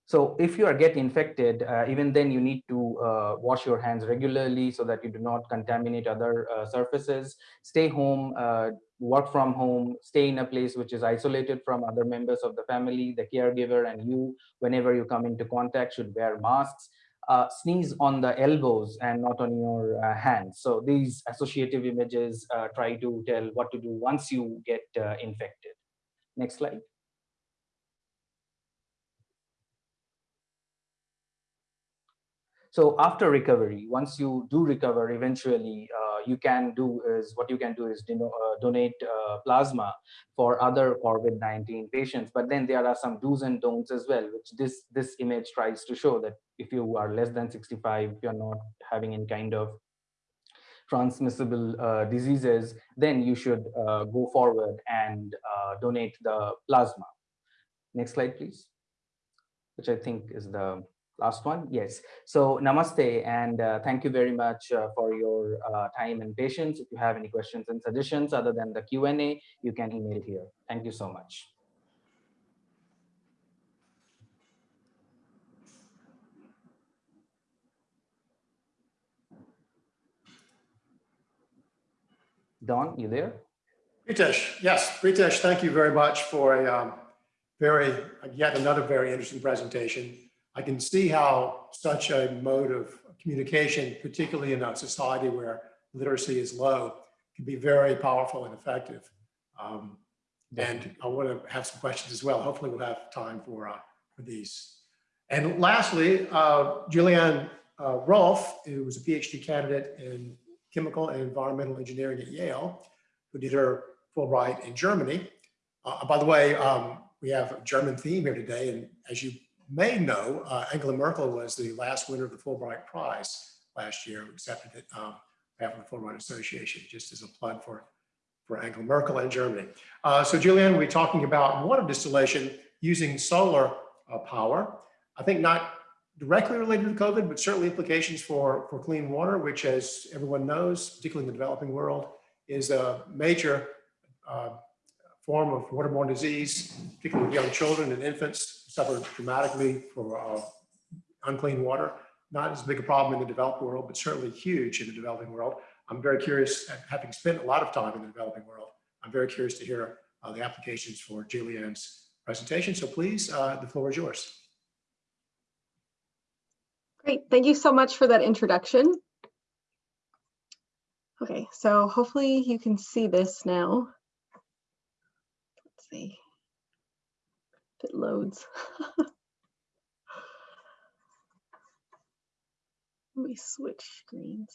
So if you are get infected, uh, even then you need to uh, wash your hands regularly so that you do not contaminate other uh, surfaces. Stay home, uh, work from home, stay in a place which is isolated from other members of the family, the caregiver and you, whenever you come into contact should wear masks. Uh, sneeze on the elbows and not on your uh, hands. So these associative images try to tell what to do once you get infected. Next slide. So after recovery, once you do recover, eventually uh, you can do is what you can do is you know, uh, donate uh, plasma for other COVID-19 patients. But then there are some do's and don'ts as well, which this this image tries to show that if you are less than 65, you're not having any kind of transmissible uh, diseases, then you should uh, go forward and uh, donate the plasma. Next slide, please. Which I think is the last one. Yes. So namaste and uh, thank you very much uh, for your uh, time and patience. If you have any questions and suggestions other than the Q&A, you can email here. Thank you so much. Don, you there? Pritesh, yes, Pritesh, thank you very much for a um, very, yet another very interesting presentation. I can see how such a mode of communication, particularly in a society where literacy is low, can be very powerful and effective. Um, and I want to have some questions as well. Hopefully we'll have time for, uh, for these. And lastly, uh, Julianne uh, Rolfe, who was a PhD candidate in chemical and environmental engineering at Yale, who did her Fulbright in Germany. Uh, by the way, um, we have a German theme here today, and as you may know, uh, Angela Merkel was the last winner of the Fulbright Prize last year, accepted it um, of the Fulbright Association, just as a plug for, for Angela Merkel and Germany. Uh, so Julianne, we'll be talking about water distillation using solar uh, power. I think not directly related to COVID, but certainly implications for, for clean water, which as everyone knows, particularly in the developing world, is a major uh, form of waterborne disease, particularly with young children and infants suffer dramatically for uh, unclean water. Not as big a problem in the developed world, but certainly huge in the developing world. I'm very curious, having spent a lot of time in the developing world, I'm very curious to hear uh, the applications for Julianne's presentation. So please, uh, the floor is yours. Great, thank you so much for that introduction. Okay, so hopefully you can see this now. Let's see if it loads. Let me switch screens.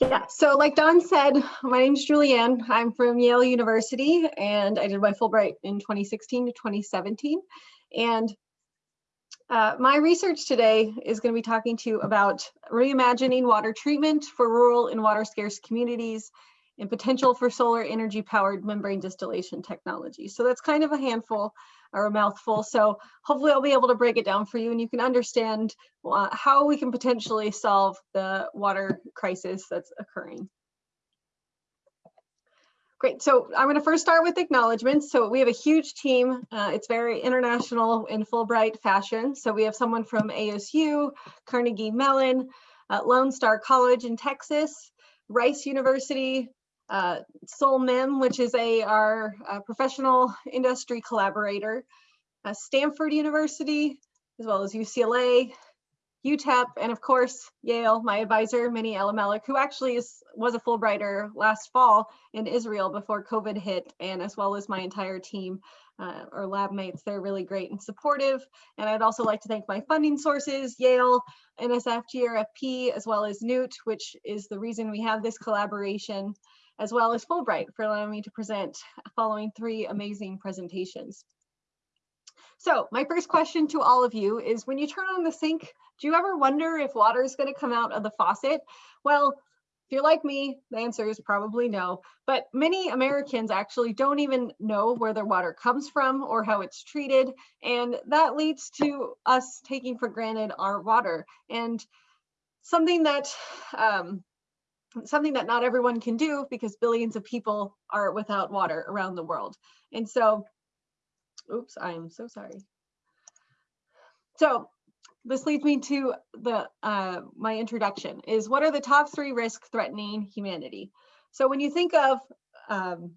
Yeah, so like Don said, my name is Julianne. I'm from Yale University and I did my Fulbright in 2016 to 2017. And uh, my research today is going to be talking to you about reimagining water treatment for rural and water scarce communities and potential for solar energy powered membrane distillation technology. So that's kind of a handful or a mouthful. So hopefully I'll be able to break it down for you and you can understand uh, how we can potentially solve the water crisis that's occurring. Great, so I'm gonna first start with acknowledgements. So we have a huge team. Uh, it's very international in Fulbright fashion. So we have someone from ASU, Carnegie Mellon, uh, Lone Star College in Texas, Rice University, uh, SolMem, which is a our uh, professional industry collaborator, uh, Stanford University, as well as UCLA, UTEP, and of course, Yale, my advisor, Meny Elimelech, who actually is, was a Fulbrighter last fall in Israel before COVID hit, and as well as my entire team uh, or lab mates. They're really great and supportive. And I'd also like to thank my funding sources, Yale, NSF, GRFP, as well as Newt, which is the reason we have this collaboration as well as Fulbright for allowing me to present following three amazing presentations. So my first question to all of you is when you turn on the sink, do you ever wonder if water is going to come out of the faucet? Well, if you're like me, the answer is probably no. But many Americans actually don't even know where their water comes from or how it's treated. And that leads to us taking for granted our water. And something that um, something that not everyone can do because billions of people are without water around the world. And so, oops, I am so sorry. So this leads me to the uh, my introduction is what are the top three risks threatening humanity? So when you think of um,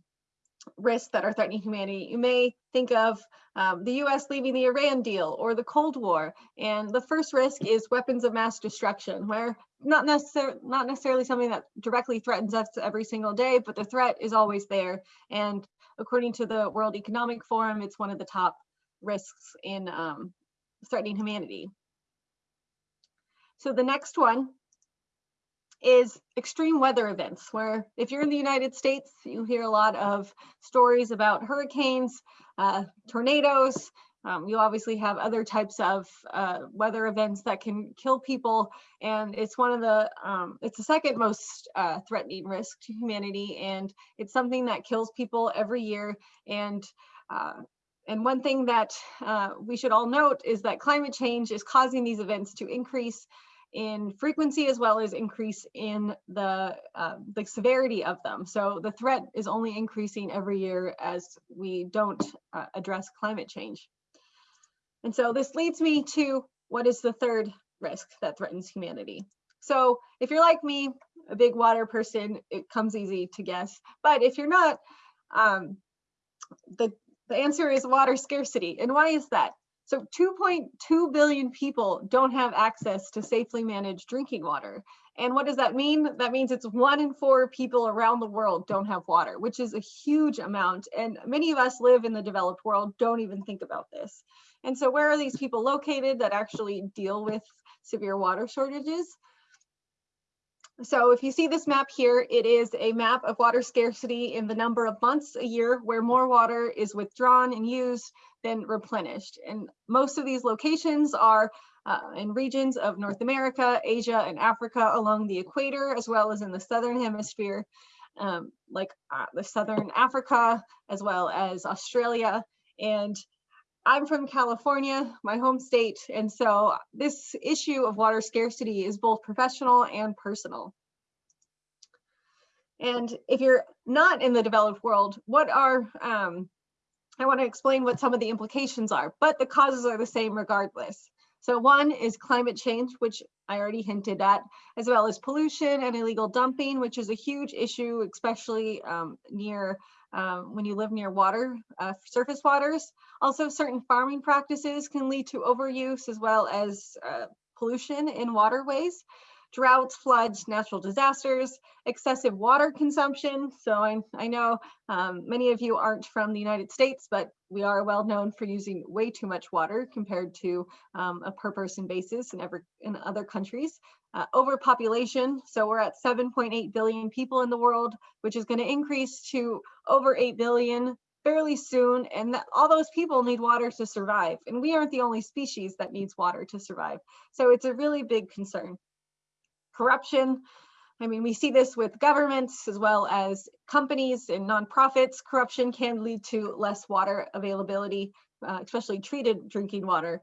risks that are threatening humanity, you may think of um, the US leaving the Iran deal or the Cold War. And the first risk is weapons of mass destruction, where not, necessar not necessarily something that directly threatens us every single day, but the threat is always there. And according to the World Economic Forum, it's one of the top risks in um, threatening humanity. So the next one is extreme weather events, where if you're in the United States, you hear a lot of stories about hurricanes, uh, tornadoes. Um, you obviously have other types of uh, weather events that can kill people, and it's one of the um, it's the second most uh, threatening risk to humanity, and it's something that kills people every year. And uh, and one thing that uh, we should all note is that climate change is causing these events to increase in frequency as well as increase in the uh, the severity of them. So the threat is only increasing every year as we don't uh, address climate change. And so this leads me to what is the third risk that threatens humanity. So if you're like me, a big water person, it comes easy to guess. But if you're not, um, the, the answer is water scarcity. And why is that? So 2.2 billion people don't have access to safely managed drinking water. And what does that mean? That means it's one in four people around the world don't have water, which is a huge amount. And many of us live in the developed world, don't even think about this. And so where are these people located that actually deal with severe water shortages? So if you see this map here, it is a map of water scarcity in the number of months a year where more water is withdrawn and used than replenished. And most of these locations are uh, in regions of North America, Asia, and Africa along the equator, as well as in the Southern hemisphere, um, like uh, the Southern Africa, as well as Australia. And I'm from California, my home state, and so this issue of water scarcity is both professional and personal. And if you're not in the developed world, what are, um, I want to explain what some of the implications are, but the causes are the same regardless. So one is climate change, which I already hinted at, as well as pollution and illegal dumping, which is a huge issue, especially um, near um, when you live near water, uh, surface waters. Also, certain farming practices can lead to overuse as well as uh, pollution in waterways droughts, floods, natural disasters, excessive water consumption. So I, I know um, many of you aren't from the United States, but we are well known for using way too much water compared to um, a per person basis in, every, in other countries. Uh, overpopulation, so we're at 7.8 billion people in the world, which is going to increase to over 8 billion fairly soon and that, all those people need water to survive and we aren't the only species that needs water to survive so it's a really big concern corruption. I mean, we see this with governments as well as companies and nonprofits. Corruption can lead to less water availability, uh, especially treated drinking water.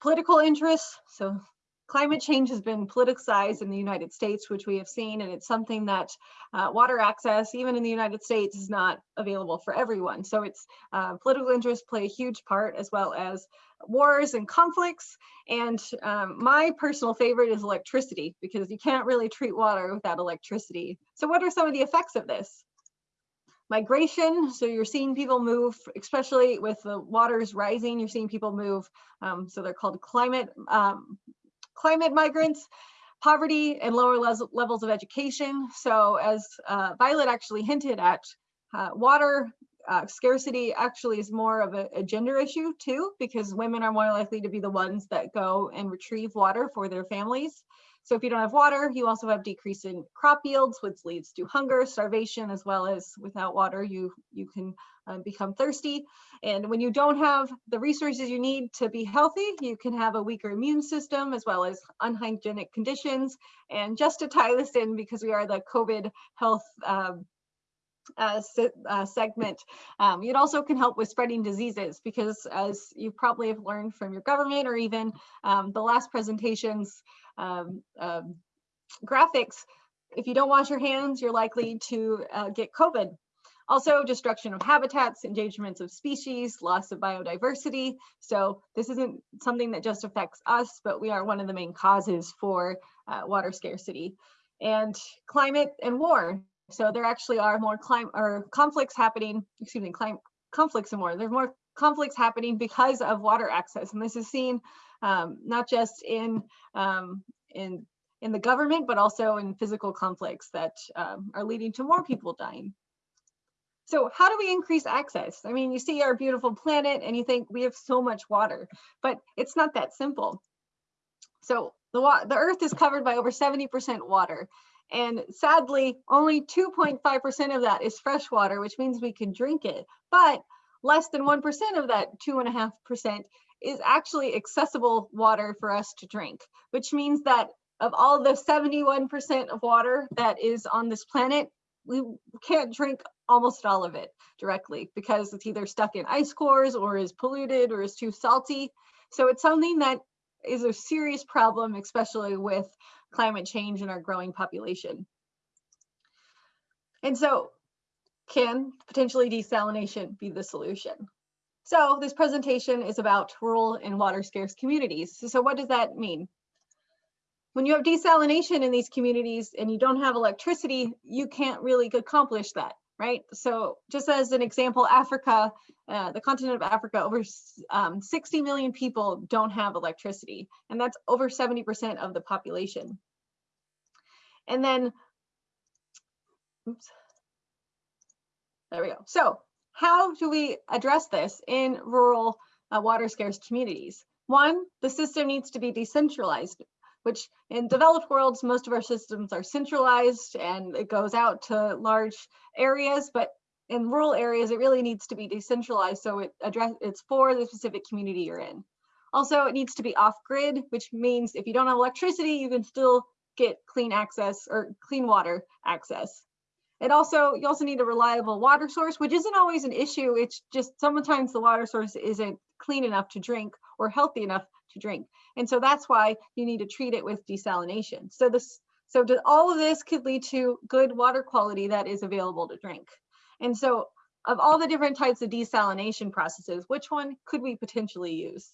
Political interests, so climate change has been politicized in the United States, which we have seen, and it's something that uh, water access, even in the United States, is not available for everyone. So it's uh, political interests play a huge part, as well as wars and conflicts. And um, my personal favorite is electricity, because you can't really treat water without electricity. So what are some of the effects of this? migration so you're seeing people move especially with the waters rising you're seeing people move um, so they're called climate um, climate migrants, poverty and lower levels of education. So as uh, Violet actually hinted at, uh, water uh, scarcity actually is more of a, a, gender issue too, because women are more likely to be the ones that go and retrieve water for their families. So if you don't have water, you also have decrease in crop yields, which leads to hunger, starvation, as well as without water, you, you can uh, become thirsty. And when you don't have the resources you need to be healthy, you can have a weaker immune system as well as unhygienic conditions. And just to tie this in, because we are the COVID health um, uh, uh, segment. Um, it also can help with spreading diseases because as you probably have learned from your government or even um, the last presentations um, um graphics, if you don't wash your hands, you're likely to uh, get COVID. Also, destruction of habitats, endangerments of species, loss of biodiversity. So this isn't something that just affects us, but we are one of the main causes for uh, water scarcity. And climate and war. So there actually are more climate or conflicts happening, excuse me, climate conflicts and more. There's more conflicts happening because of water access. And this is seen um, not just in, um, in, in the government, but also in physical conflicts that um, are leading to more people dying. So how do we increase access? I mean, you see our beautiful planet and you think we have so much water, but it's not that simple. So the, the earth is covered by over 70% water And sadly, only 2.5% of that is fresh water, which means we can drink it. But less than 1% of that 2.5% is actually accessible water for us to drink, which means that of all the 71% of water that is on this planet, we can't drink almost all of it directly because it's either stuck in ice cores or is polluted or is too salty. So it's something that is a serious problem, especially with climate change and our growing population. And so can potentially desalination be the solution? So this presentation is about rural and water scarce communities. So what does that mean? When you have desalination in these communities and you don't have electricity, you can't really accomplish that, right? So just as an example, Africa, uh, the continent of Africa, over um, 60 million people don't have electricity, and that's over 70% of the population. And then, oops, there we go. So how do we address this in rural uh, water scarce communities? One, the system needs to be decentralized, which in developed worlds, most of our systems are centralized and it goes out to large areas, but in rural areas, it really needs to be decentralized. So it address it's for the specific community you're in. Also, it needs to be off grid, which means if you don't have electricity, you can still get clean access or clean water access. It also, you also need a reliable water source, which isn't always an issue. It's just sometimes the water source isn't clean enough to drink or healthy enough to drink. And so that's why you need to treat it with desalination. So this, so all of this could lead to good water quality that is available to drink. And so of all the different types of desalination processes, which one could we potentially use?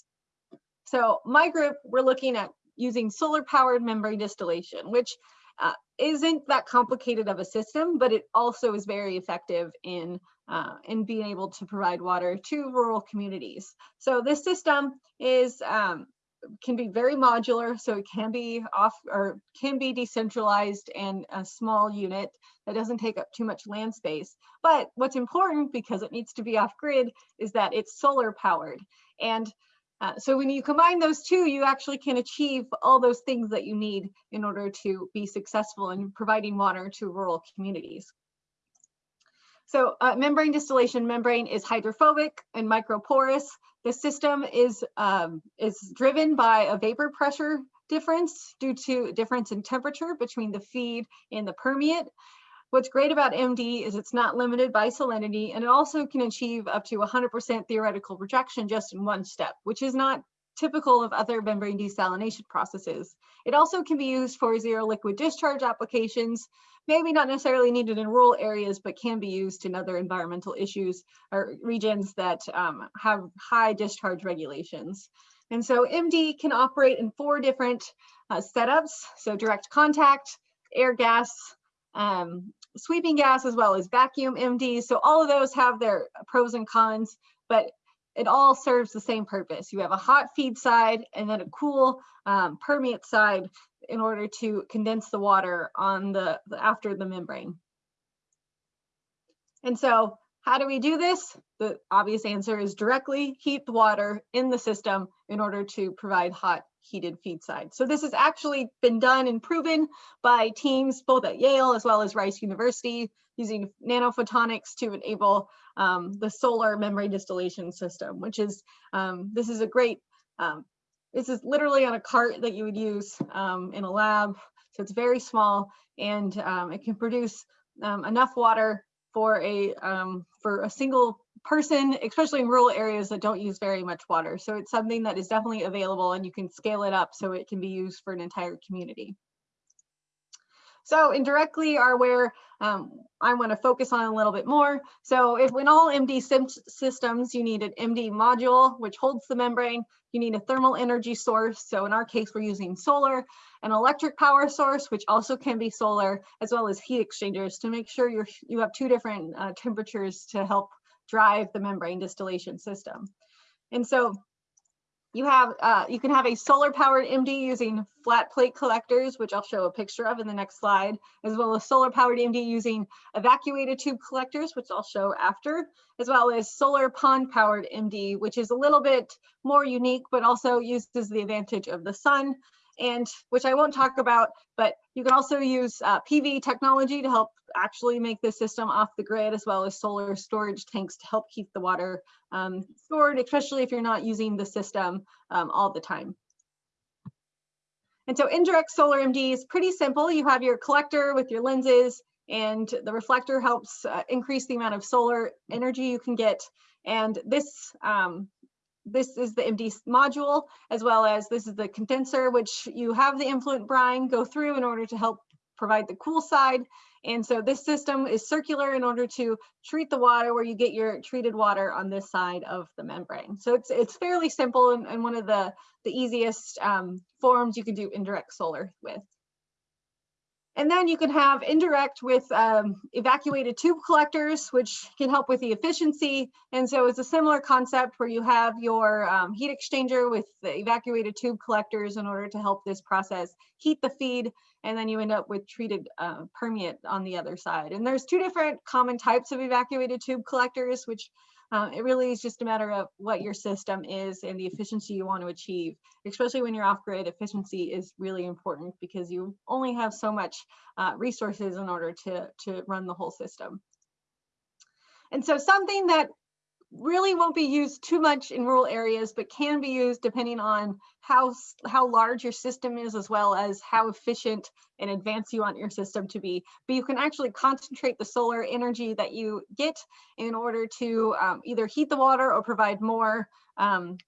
So my group, we're looking at using solar powered membrane distillation, which uh, isn't that complicated of a system, but it also is very effective in, uh, in being able to provide water to rural communities. So this system is um, can be very modular, so it can be off or can be decentralized and a small unit that doesn't take up too much land space. But what's important because it needs to be off grid is that it's solar powered. And uh, so when you combine those two, you actually can achieve all those things that you need in order to be successful in providing water to rural communities. So uh, membrane distillation membrane is hydrophobic and microporous. The system is, um, is driven by a vapor pressure difference due to difference in temperature between the feed and the permeate. What's great about MD is it's not limited by salinity and it also can achieve up to 100% theoretical rejection just in one step, which is not typical of other membrane desalination processes. It also can be used for zero liquid discharge applications, maybe not necessarily needed in rural areas, but can be used in other environmental issues or regions that um, have high discharge regulations. And so MD can operate in four different uh, setups. So direct contact, air gap, um, sweeping gas as well as vacuum MD. So all of those have their pros and cons, but it all serves the same purpose. You have a hot feed side and then a cool um, permeate side in order to condense the water on the after the membrane. And so how do we do this? The obvious answer is directly heat the water in the system in order to provide hot heated feed side. So this has actually been done and proven by teams both at Yale as well as Rice University using nanophotonics to enable um, the solar membrane distillation system, which is, um, this is a great, um, this is literally on a cart that you would use um, in a lab. So it's very small and um, it can produce um, enough water for a um, for a single person, especially in rural areas that don't use very much water. So it's something that is definitely available and you can scale it up so it can be used for an entire community. So indirectly are where um, I want to focus on a little bit more. So if in all MD systems, you need an MD module, which holds the membrane, you need a thermal energy source. So in our case, we're using solar, an electric power source, which also can be solar, as well as heat exchangers to make sure you're, you have two different uh, temperatures to help drive the membrane distillation system. And so you have, uh, you can have a solar powered MD using flat plate collectors, which I'll show a picture of in the next slide, as well as solar powered MD using evacuated tube collectors, which I'll show after, as well as solar pond powered MD, which is a little bit more unique, but also uses the advantage of the sun and which I won't talk about, but you can also use uh, PV technology to help actually make the system off the grid as well as solar storage tanks to help keep the water um, stored, especially if you're not using the system um, all the time. And so indirect solar MD is pretty simple. You have your collector with your lenses and the reflector helps uh, increase the amount of solar energy you can get. And this, um, this is the MD module, as well as this is the condenser, which you have the influent brine go through in order to help provide the cool side. And so this system is circular in order to treat the water where you get your treated water on this side of the membrane. So it's it's fairly simple and, and one of the, the easiest um, forms you can do indirect solar with. And then you can have indirect with um, evacuated tube collectors, which can help with the efficiency. And so it's a similar concept where you have your um, heat exchanger with the evacuated tube collectors in order to help this process heat the feed. And then you end up with treated uh, permeate on the other side. And there's two different common types of evacuated tube collectors, which uh, it really is just a matter of what your system is and the efficiency you want to achieve, especially when you're off grid. Efficiency is really important because you only have so much uh, resources in order to, to run the whole system. And so something that really won't be used too much in rural areas, but can be used depending on how, how large your system is, as well as how efficient and advanced you want your system to be. But you can actually concentrate the solar energy that you get in order to um, either heat the water or provide more, um,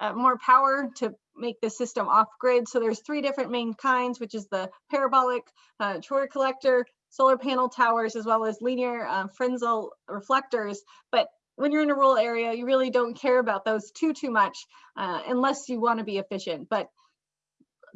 uh, more power to make the system off grid. So there's three different main kinds, which is the parabolic uh, collector, solar panel towers, as well as linear uh, Fresnel reflectors. But when you're in a rural area, you really don't care about those too, too much uh, unless you want to be efficient. But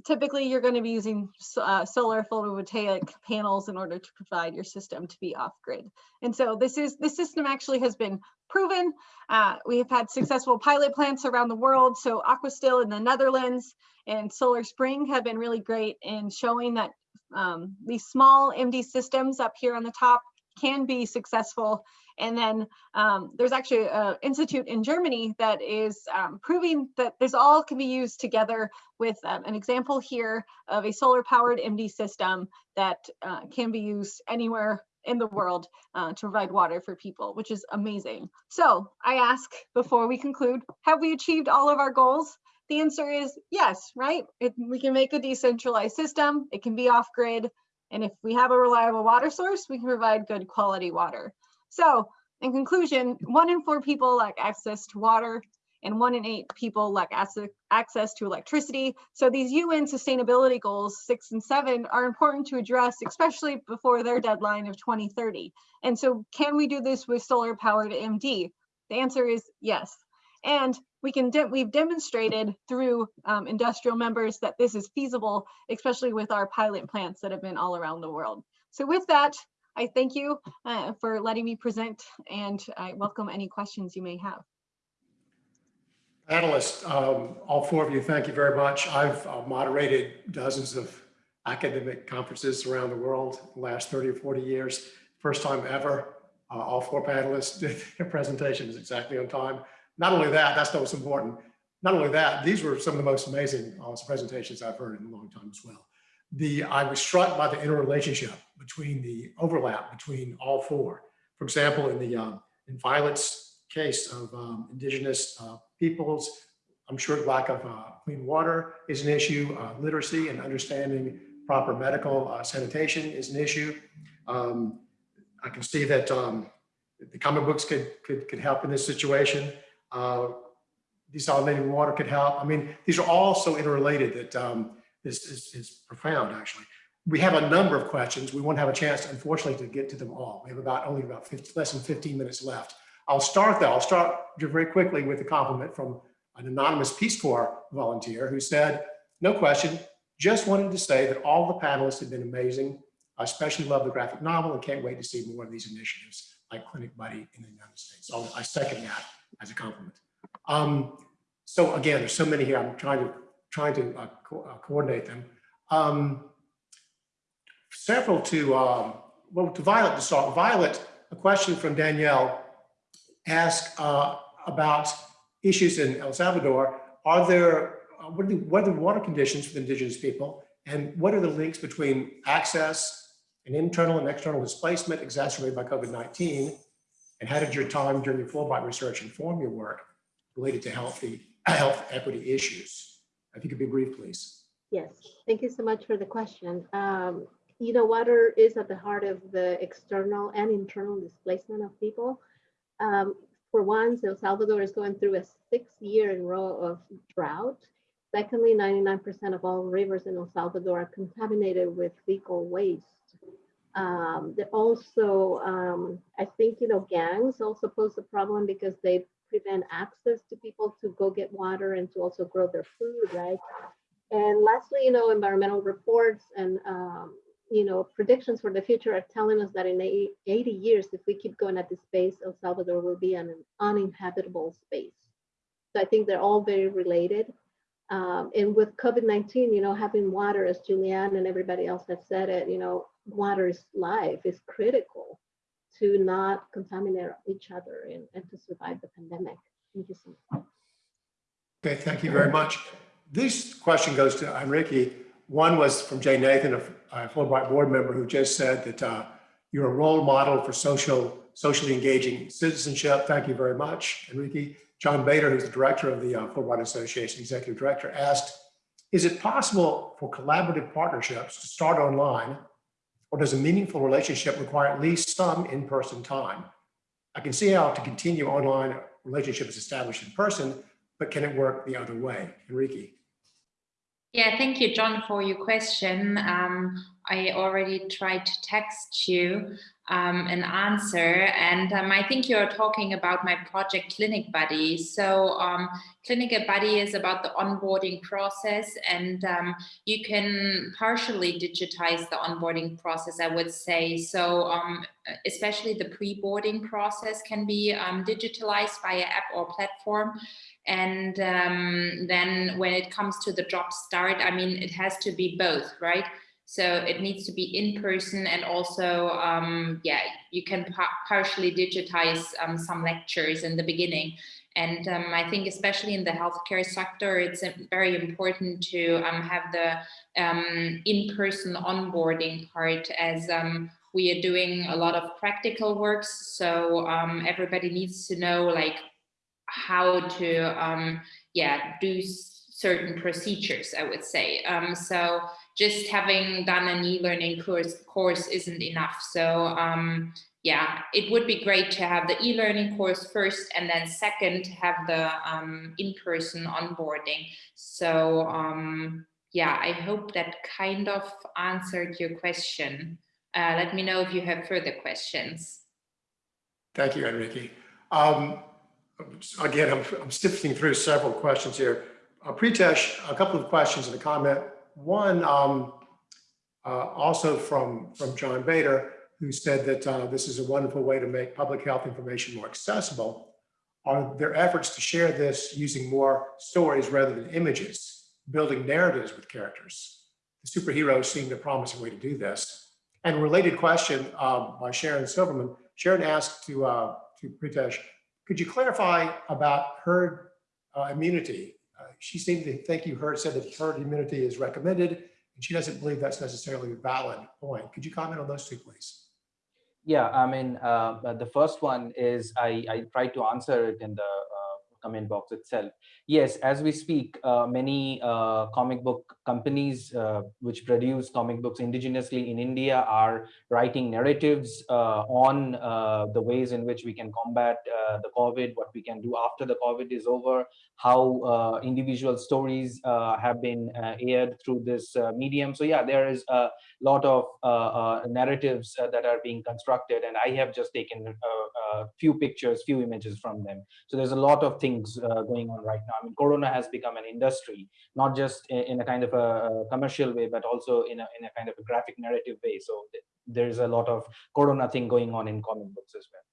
typically you're going to be using uh, solar photovoltaic panels in order to provide your system to be off grid. And so this is this system actually has been proven. Uh, we have had successful pilot plants around the world. So Aquastill in the Netherlands and Solar Spring have been really great in showing that um, these small MD systems up here on the top can be successful and then um, there's actually an institute in Germany that is um, proving that this all can be used together with um, an example here of a solar powered MD system that uh, can be used anywhere in the world uh, to provide water for people, which is amazing. So I ask before we conclude, have we achieved all of our goals? The answer is yes, right? It, we can make a decentralized system, it can be off grid, and if we have a reliable water source, we can provide good quality water. So in conclusion, one in four people lack access to water and one in eight people lack access to electricity. So these UN sustainability goals, six and seven, are important to address, especially before their deadline of 2030. And so can we do this with solar powered MD? The answer is yes. And we can de we've demonstrated through um, industrial members that this is feasible, especially with our pilot plants that have been all around the world. So with that, I thank you uh, for letting me present and I welcome any questions you may have. Panelists, um, all four of you, thank you very much. I've uh, moderated dozens of academic conferences around the world the last 30 or 40 years. First time ever, uh, all four panelists did their presentations exactly on time. Not only that, that's what's important. Not only that, these were some of the most amazing uh, presentations I've heard in a long time as well the I was struck by the interrelationship between the overlap between all four. For example, in the um, in Violet's case of um, indigenous uh, peoples, I'm sure lack of uh, clean water is an issue. Uh, literacy and understanding proper medical uh, sanitation is an issue. Um, I can see that um, the comic books could, could, could help in this situation. Uh, desalinating water could help. I mean, these are all so interrelated that um, is, is, is profound, actually. We have a number of questions. We won't have a chance, unfortunately, to get to them all. We have about only about 50, less than 15 minutes left. I'll start though, I'll start very quickly with a compliment from an anonymous Peace Corps volunteer who said, no question, just wanted to say that all the panelists have been amazing. I especially love the graphic novel and can't wait to see more of these initiatives like Clinic Buddy in the United States. So I second that as a compliment. Um, so again, there's so many here. I'm trying to trying to uh, co uh, coordinate them. Um, several to, um, well, to Violet to start. Violet, a question from Danielle asked uh, about issues in El Salvador. Are there uh, what, are the, what are the water conditions for the indigenous people? And what are the links between access and internal and external displacement exacerbated by COVID-19? And how did your time during your Fulbright research inform your work related to healthy, health equity issues? If you could be brief, please. Yes, thank you so much for the question. Um, you know, water is at the heart of the external and internal displacement of people. Um, for one, El Salvador is going through a six year in row of drought. Secondly, 99% of all rivers in El Salvador are contaminated with fecal waste. Um, they also, um, I think, you know, gangs also pose a problem because they prevent access to people to go get water and to also grow their food, right? And lastly, you know, environmental reports and, um, you know, predictions for the future are telling us that in 80 years, if we keep going at this pace, El Salvador will be an uninhabitable space. So I think they're all very related. Um, and with COVID-19, you know, having water, as Julianne and everybody else have said it, you know, water is life, is critical to not contaminate each other and, and to survive the pandemic. Thank you so much. Okay, thank you very much. This question goes to Enrique. One was from Jay Nathan, a Fulbright board member who just said that uh, you're a role model for social, socially engaging citizenship. Thank you very much, Enrique. John Bader, who's the director of the uh, Fulbright Association, executive director, asked, is it possible for collaborative partnerships to start online or does a meaningful relationship require at least some in-person time? I can see how to continue online relationships established in person, but can it work the other way? Enrique. Yeah, thank you, John, for your question. Um, I already tried to text you um, an answer, and um, I think you're talking about my project Clinic Buddy. So um, Clinic Buddy is about the onboarding process, and um, you can partially digitize the onboarding process, I would say. So um, especially the pre-boarding process can be digitalized via app or platform. And um, then when it comes to the job start, I mean, it has to be both, right? So it needs to be in person and also, um, yeah, you can pa partially digitize um, some lectures in the beginning. And um, I think especially in the healthcare sector, it's very important to um, have the um, in-person onboarding part as um, we are doing a lot of practical works. So everybody needs to know like how to um, yeah do certain procedures i would say um, so just having done an e-learning course course isn't enough. So um, yeah it would be great to have the e-learning course first and then second have the um, in-person onboarding. So um, yeah i hope that kind of answered your question. Uh, let me know if you have further questions. Thank you enrique. Um, again, I'm, I'm sifting through several questions here. Uh, Pritesh, a couple of questions and a comment. One, um, uh, also from, from John Bader, who said that uh, this is a wonderful way to make public health information more accessible. Are there efforts to share this using more stories rather than images, building narratives with characters? The superheroes seem a promising way to do this. And related question um, by Sharon Silverman. Sharon asked to, uh, to Pritesh, could you clarify about herd uh, immunity? She seemed to think you heard said that herd immunity is recommended, and she doesn't believe that's necessarily a valid point. Could you comment on those two, please? Yeah, I mean, uh, the first one is I, I tried to answer it in the comment box itself. Yes, as we speak, uh, many uh, comic book companies uh, which produce comic books indigenously in India are writing narratives uh, on uh, the ways in which we can combat the COVID, what we can do after the COVID is over, how individual stories have been aired through this medium. So yeah, there is a lot of narratives that are being constructed and I have just taken a few pictures, few images from them. So there's a lot of things things uh, going on right now. I mean, Corona has become an industry, not just in, in a kind of a, commercial way, but also in a, in a kind of a graphic narrative way. So th there's a lot of Corona thing going on in comic books as well.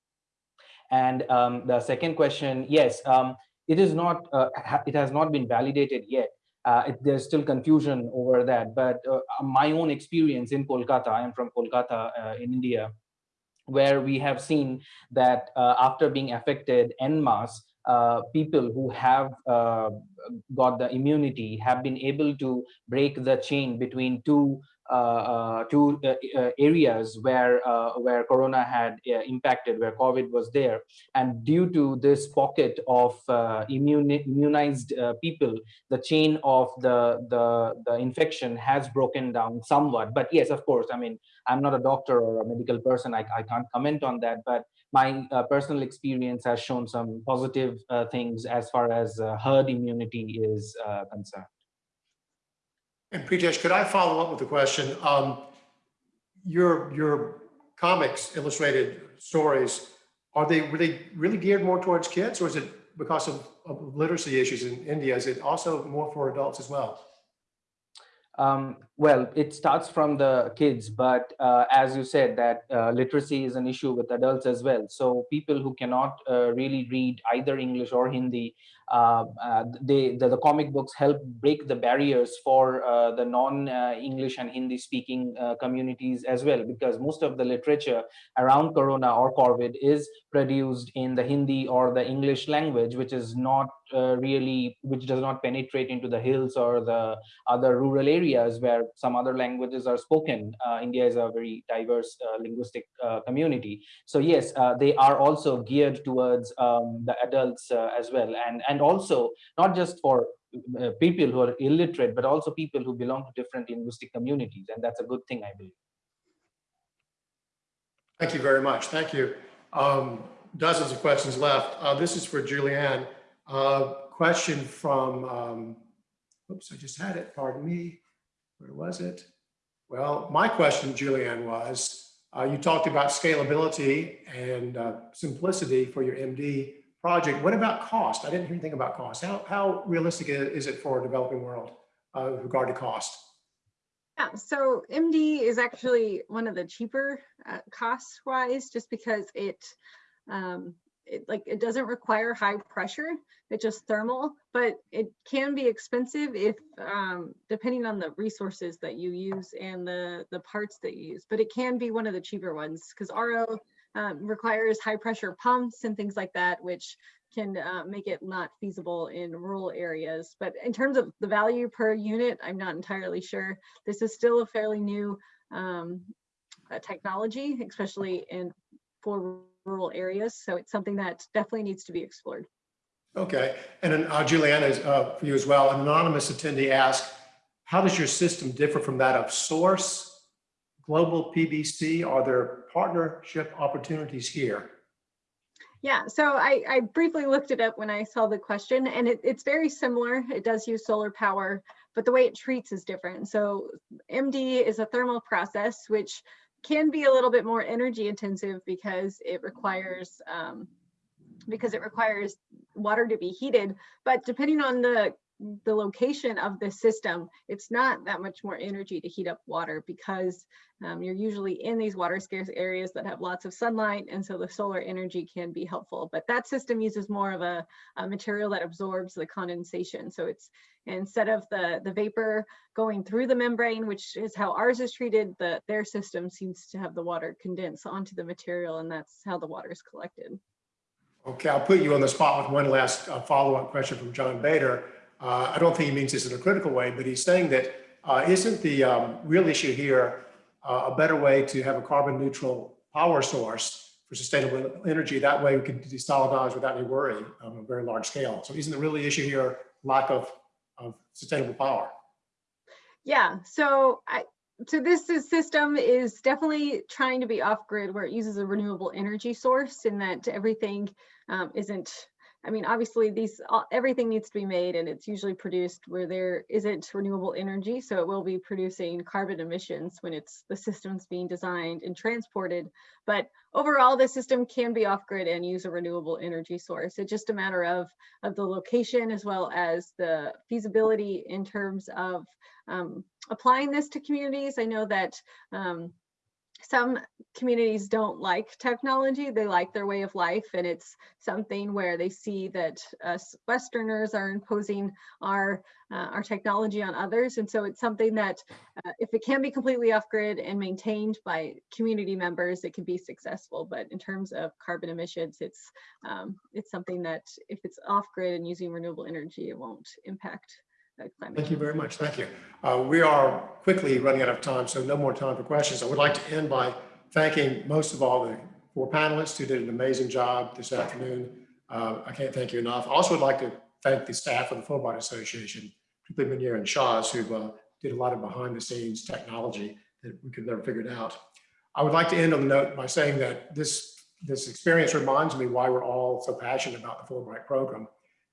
And um, the second question, yes, um, it is not, uh, ha it has not been validated yet. Uh, it, there's still confusion over that, but uh, my own experience in Kolkata, I am from Kolkata uh, in India, where we have seen that uh, after being affected en masse, uh, people who have uh, got the immunity have been able to break the chain between two uh, uh, two uh, uh, areas where where corona had impacted where covid was there. And due to this pocket of immune, immunized people the chain of the, the the infection has broken down somewhat. But yes of course i mean i'm not a doctor or a medical person. I, I can't comment on that. But my uh, personal experience has shown some positive uh, things as far as uh, herd immunity is uh, concerned And Pritesh, could I follow up with a question? Um, your, your comics, illustrated stories, are they really, really geared more towards kids or is it because of, of literacy issues in India? Is it also more for adults as well? Um, well, it starts from the kids, but uh, as you said, that uh, literacy is an issue with adults as well. So people who cannot uh, really read either English or Hindi, uh, uh, they the, the comic books help break the barriers for uh, the non-English and Hindi-speaking communities as well, because most of the literature around Corona or COVID is produced in the Hindi or the English language, which is not really, which does not penetrate into the hills or the other rural areas where some other languages are spoken. Uh, India is a very diverse uh, linguistic uh, community. So yes, they are also geared towards um, the adults as well. And, and also not just for people who are illiterate, but also people who belong to different linguistic communities. And that's a good thing, I believe. Thank you very much. Thank you. Um, dozens of questions left. Uh, this is for Julianne. Uh, question from, um, oops, I just had it, pardon me. Where was it? Well, my question, Julianne, was uh, you talked about scalability and uh, simplicity for your MD project. What about cost? I didn't hear anything about cost. How, how realistic is it for a developing world uh, with regard to cost? Yeah, so MD is actually one of the cheaper uh, cost wise, just because it um, it like it doesn't require high pressure it's just thermal but it can be expensive if um, depending on the resources that you use and the the parts that you use but it can be one of the cheaper ones because ro um, requires high pressure pumps and things like that which can uh, make it not feasible in rural areas. But in terms of the value per unit i'm not entirely sure. This is still a fairly new um, technology especially in for rural areas. So it's something that definitely needs to be explored. Okay, and then uh, Juliana, uh, for you as well, an anonymous attendee asked, how does your system differ from that of Source, Global PBC? Are there partnership opportunities here? Yeah, so I, I, briefly looked it up when I saw the question and it, it's very similar. It does use solar power, but the way it treats is different. So MD is a thermal process, which can be a little bit more energy intensive because it requires um, because it requires water to be heated. But depending on the the location of the system, it's not that much more energy to heat up water because um, you're usually in these water scarce areas that have lots of sunlight. And so the solar energy can be helpful. But that system uses more of a, a material that absorbs the condensation. So it's instead of the, the vapor going through the membrane, which is how ours is treated, the, their system seems to have the water condense onto the material and that's how the water is collected. Okay, I'll put you on the spot with one last uh, follow-up question from John Bader. Uh, I don't think he means this in a critical way, but he's saying that uh, not the um, real issue here uh, a better way to have a carbon neutral power source for sustainable energy? That way we can desalinize without any worry on a very large scale. So isn't the really issue here lack of, of sustainable power? Yeah, so I, so this is, system is definitely trying to be off grid where it uses a renewable energy source and that everything um, isn't I mean, obviously these, everything needs to be made and it's usually produced where there isn't renewable energy. So it will be producing carbon emissions when it's the system's being designed and transported. But overall, the system can be off grid and use a renewable energy source. It's just a matter of, of the location as well as the feasibility in terms of um, applying this to communities. I know that um, some communities don't like technology. They like their way of life. And it's something where they see that us Westerners are imposing our, uh, our technology on others. And so it's something that uh, if it can be completely off grid and maintained by community members, it can be successful. But in terms of carbon emissions, it's, um, it's something that if it's off grid and using renewable energy, it won't impact climate. Thank you very much. Thank you. Uh, We are quickly running out of time, so no more time for questions. I would like to end by thanking most of all the four panelists who did an amazing job this afternoon. Uh, I can't thank you enough. I also would like to thank the staff of the Fulbright Association, particularly Menier and Shaw's, who uh, did a lot of behind the scenes technology that we could never figured out. I would like to end on the note by saying that this, this experience reminds me why we're all so passionate about the Fulbright program.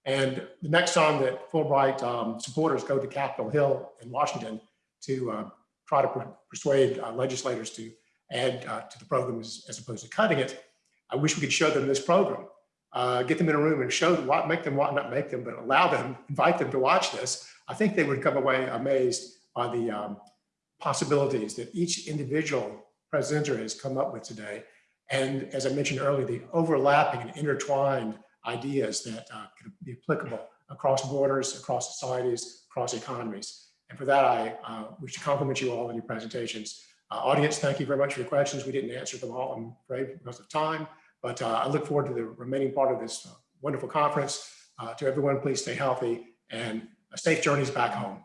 And the next time that Fulbright um, supporters go to Capitol Hill in Washington to uh, try to per- persuade uh, legislators to add uh, to the program as, as opposed to cutting it, I wish we could show them this program. Uh, get them in a room and show them what, make them, what, not make them, but allow them, invite them to watch this. I think they would come away amazed by the um, possibilities that each individual presenter has come up with today. And as I mentioned earlier, the overlapping and intertwined ideas that uh, could be applicable across borders, across societies, across economies. And for that, I uh, wish to compliment you all on your presentations. Uh, audience, thank you very much for your questions. We didn't answer them all, I'm afraid, because of time, but uh, I look forward to the remaining part of this uh, wonderful conference. Uh, to everyone, please stay healthy and safe journeys back home.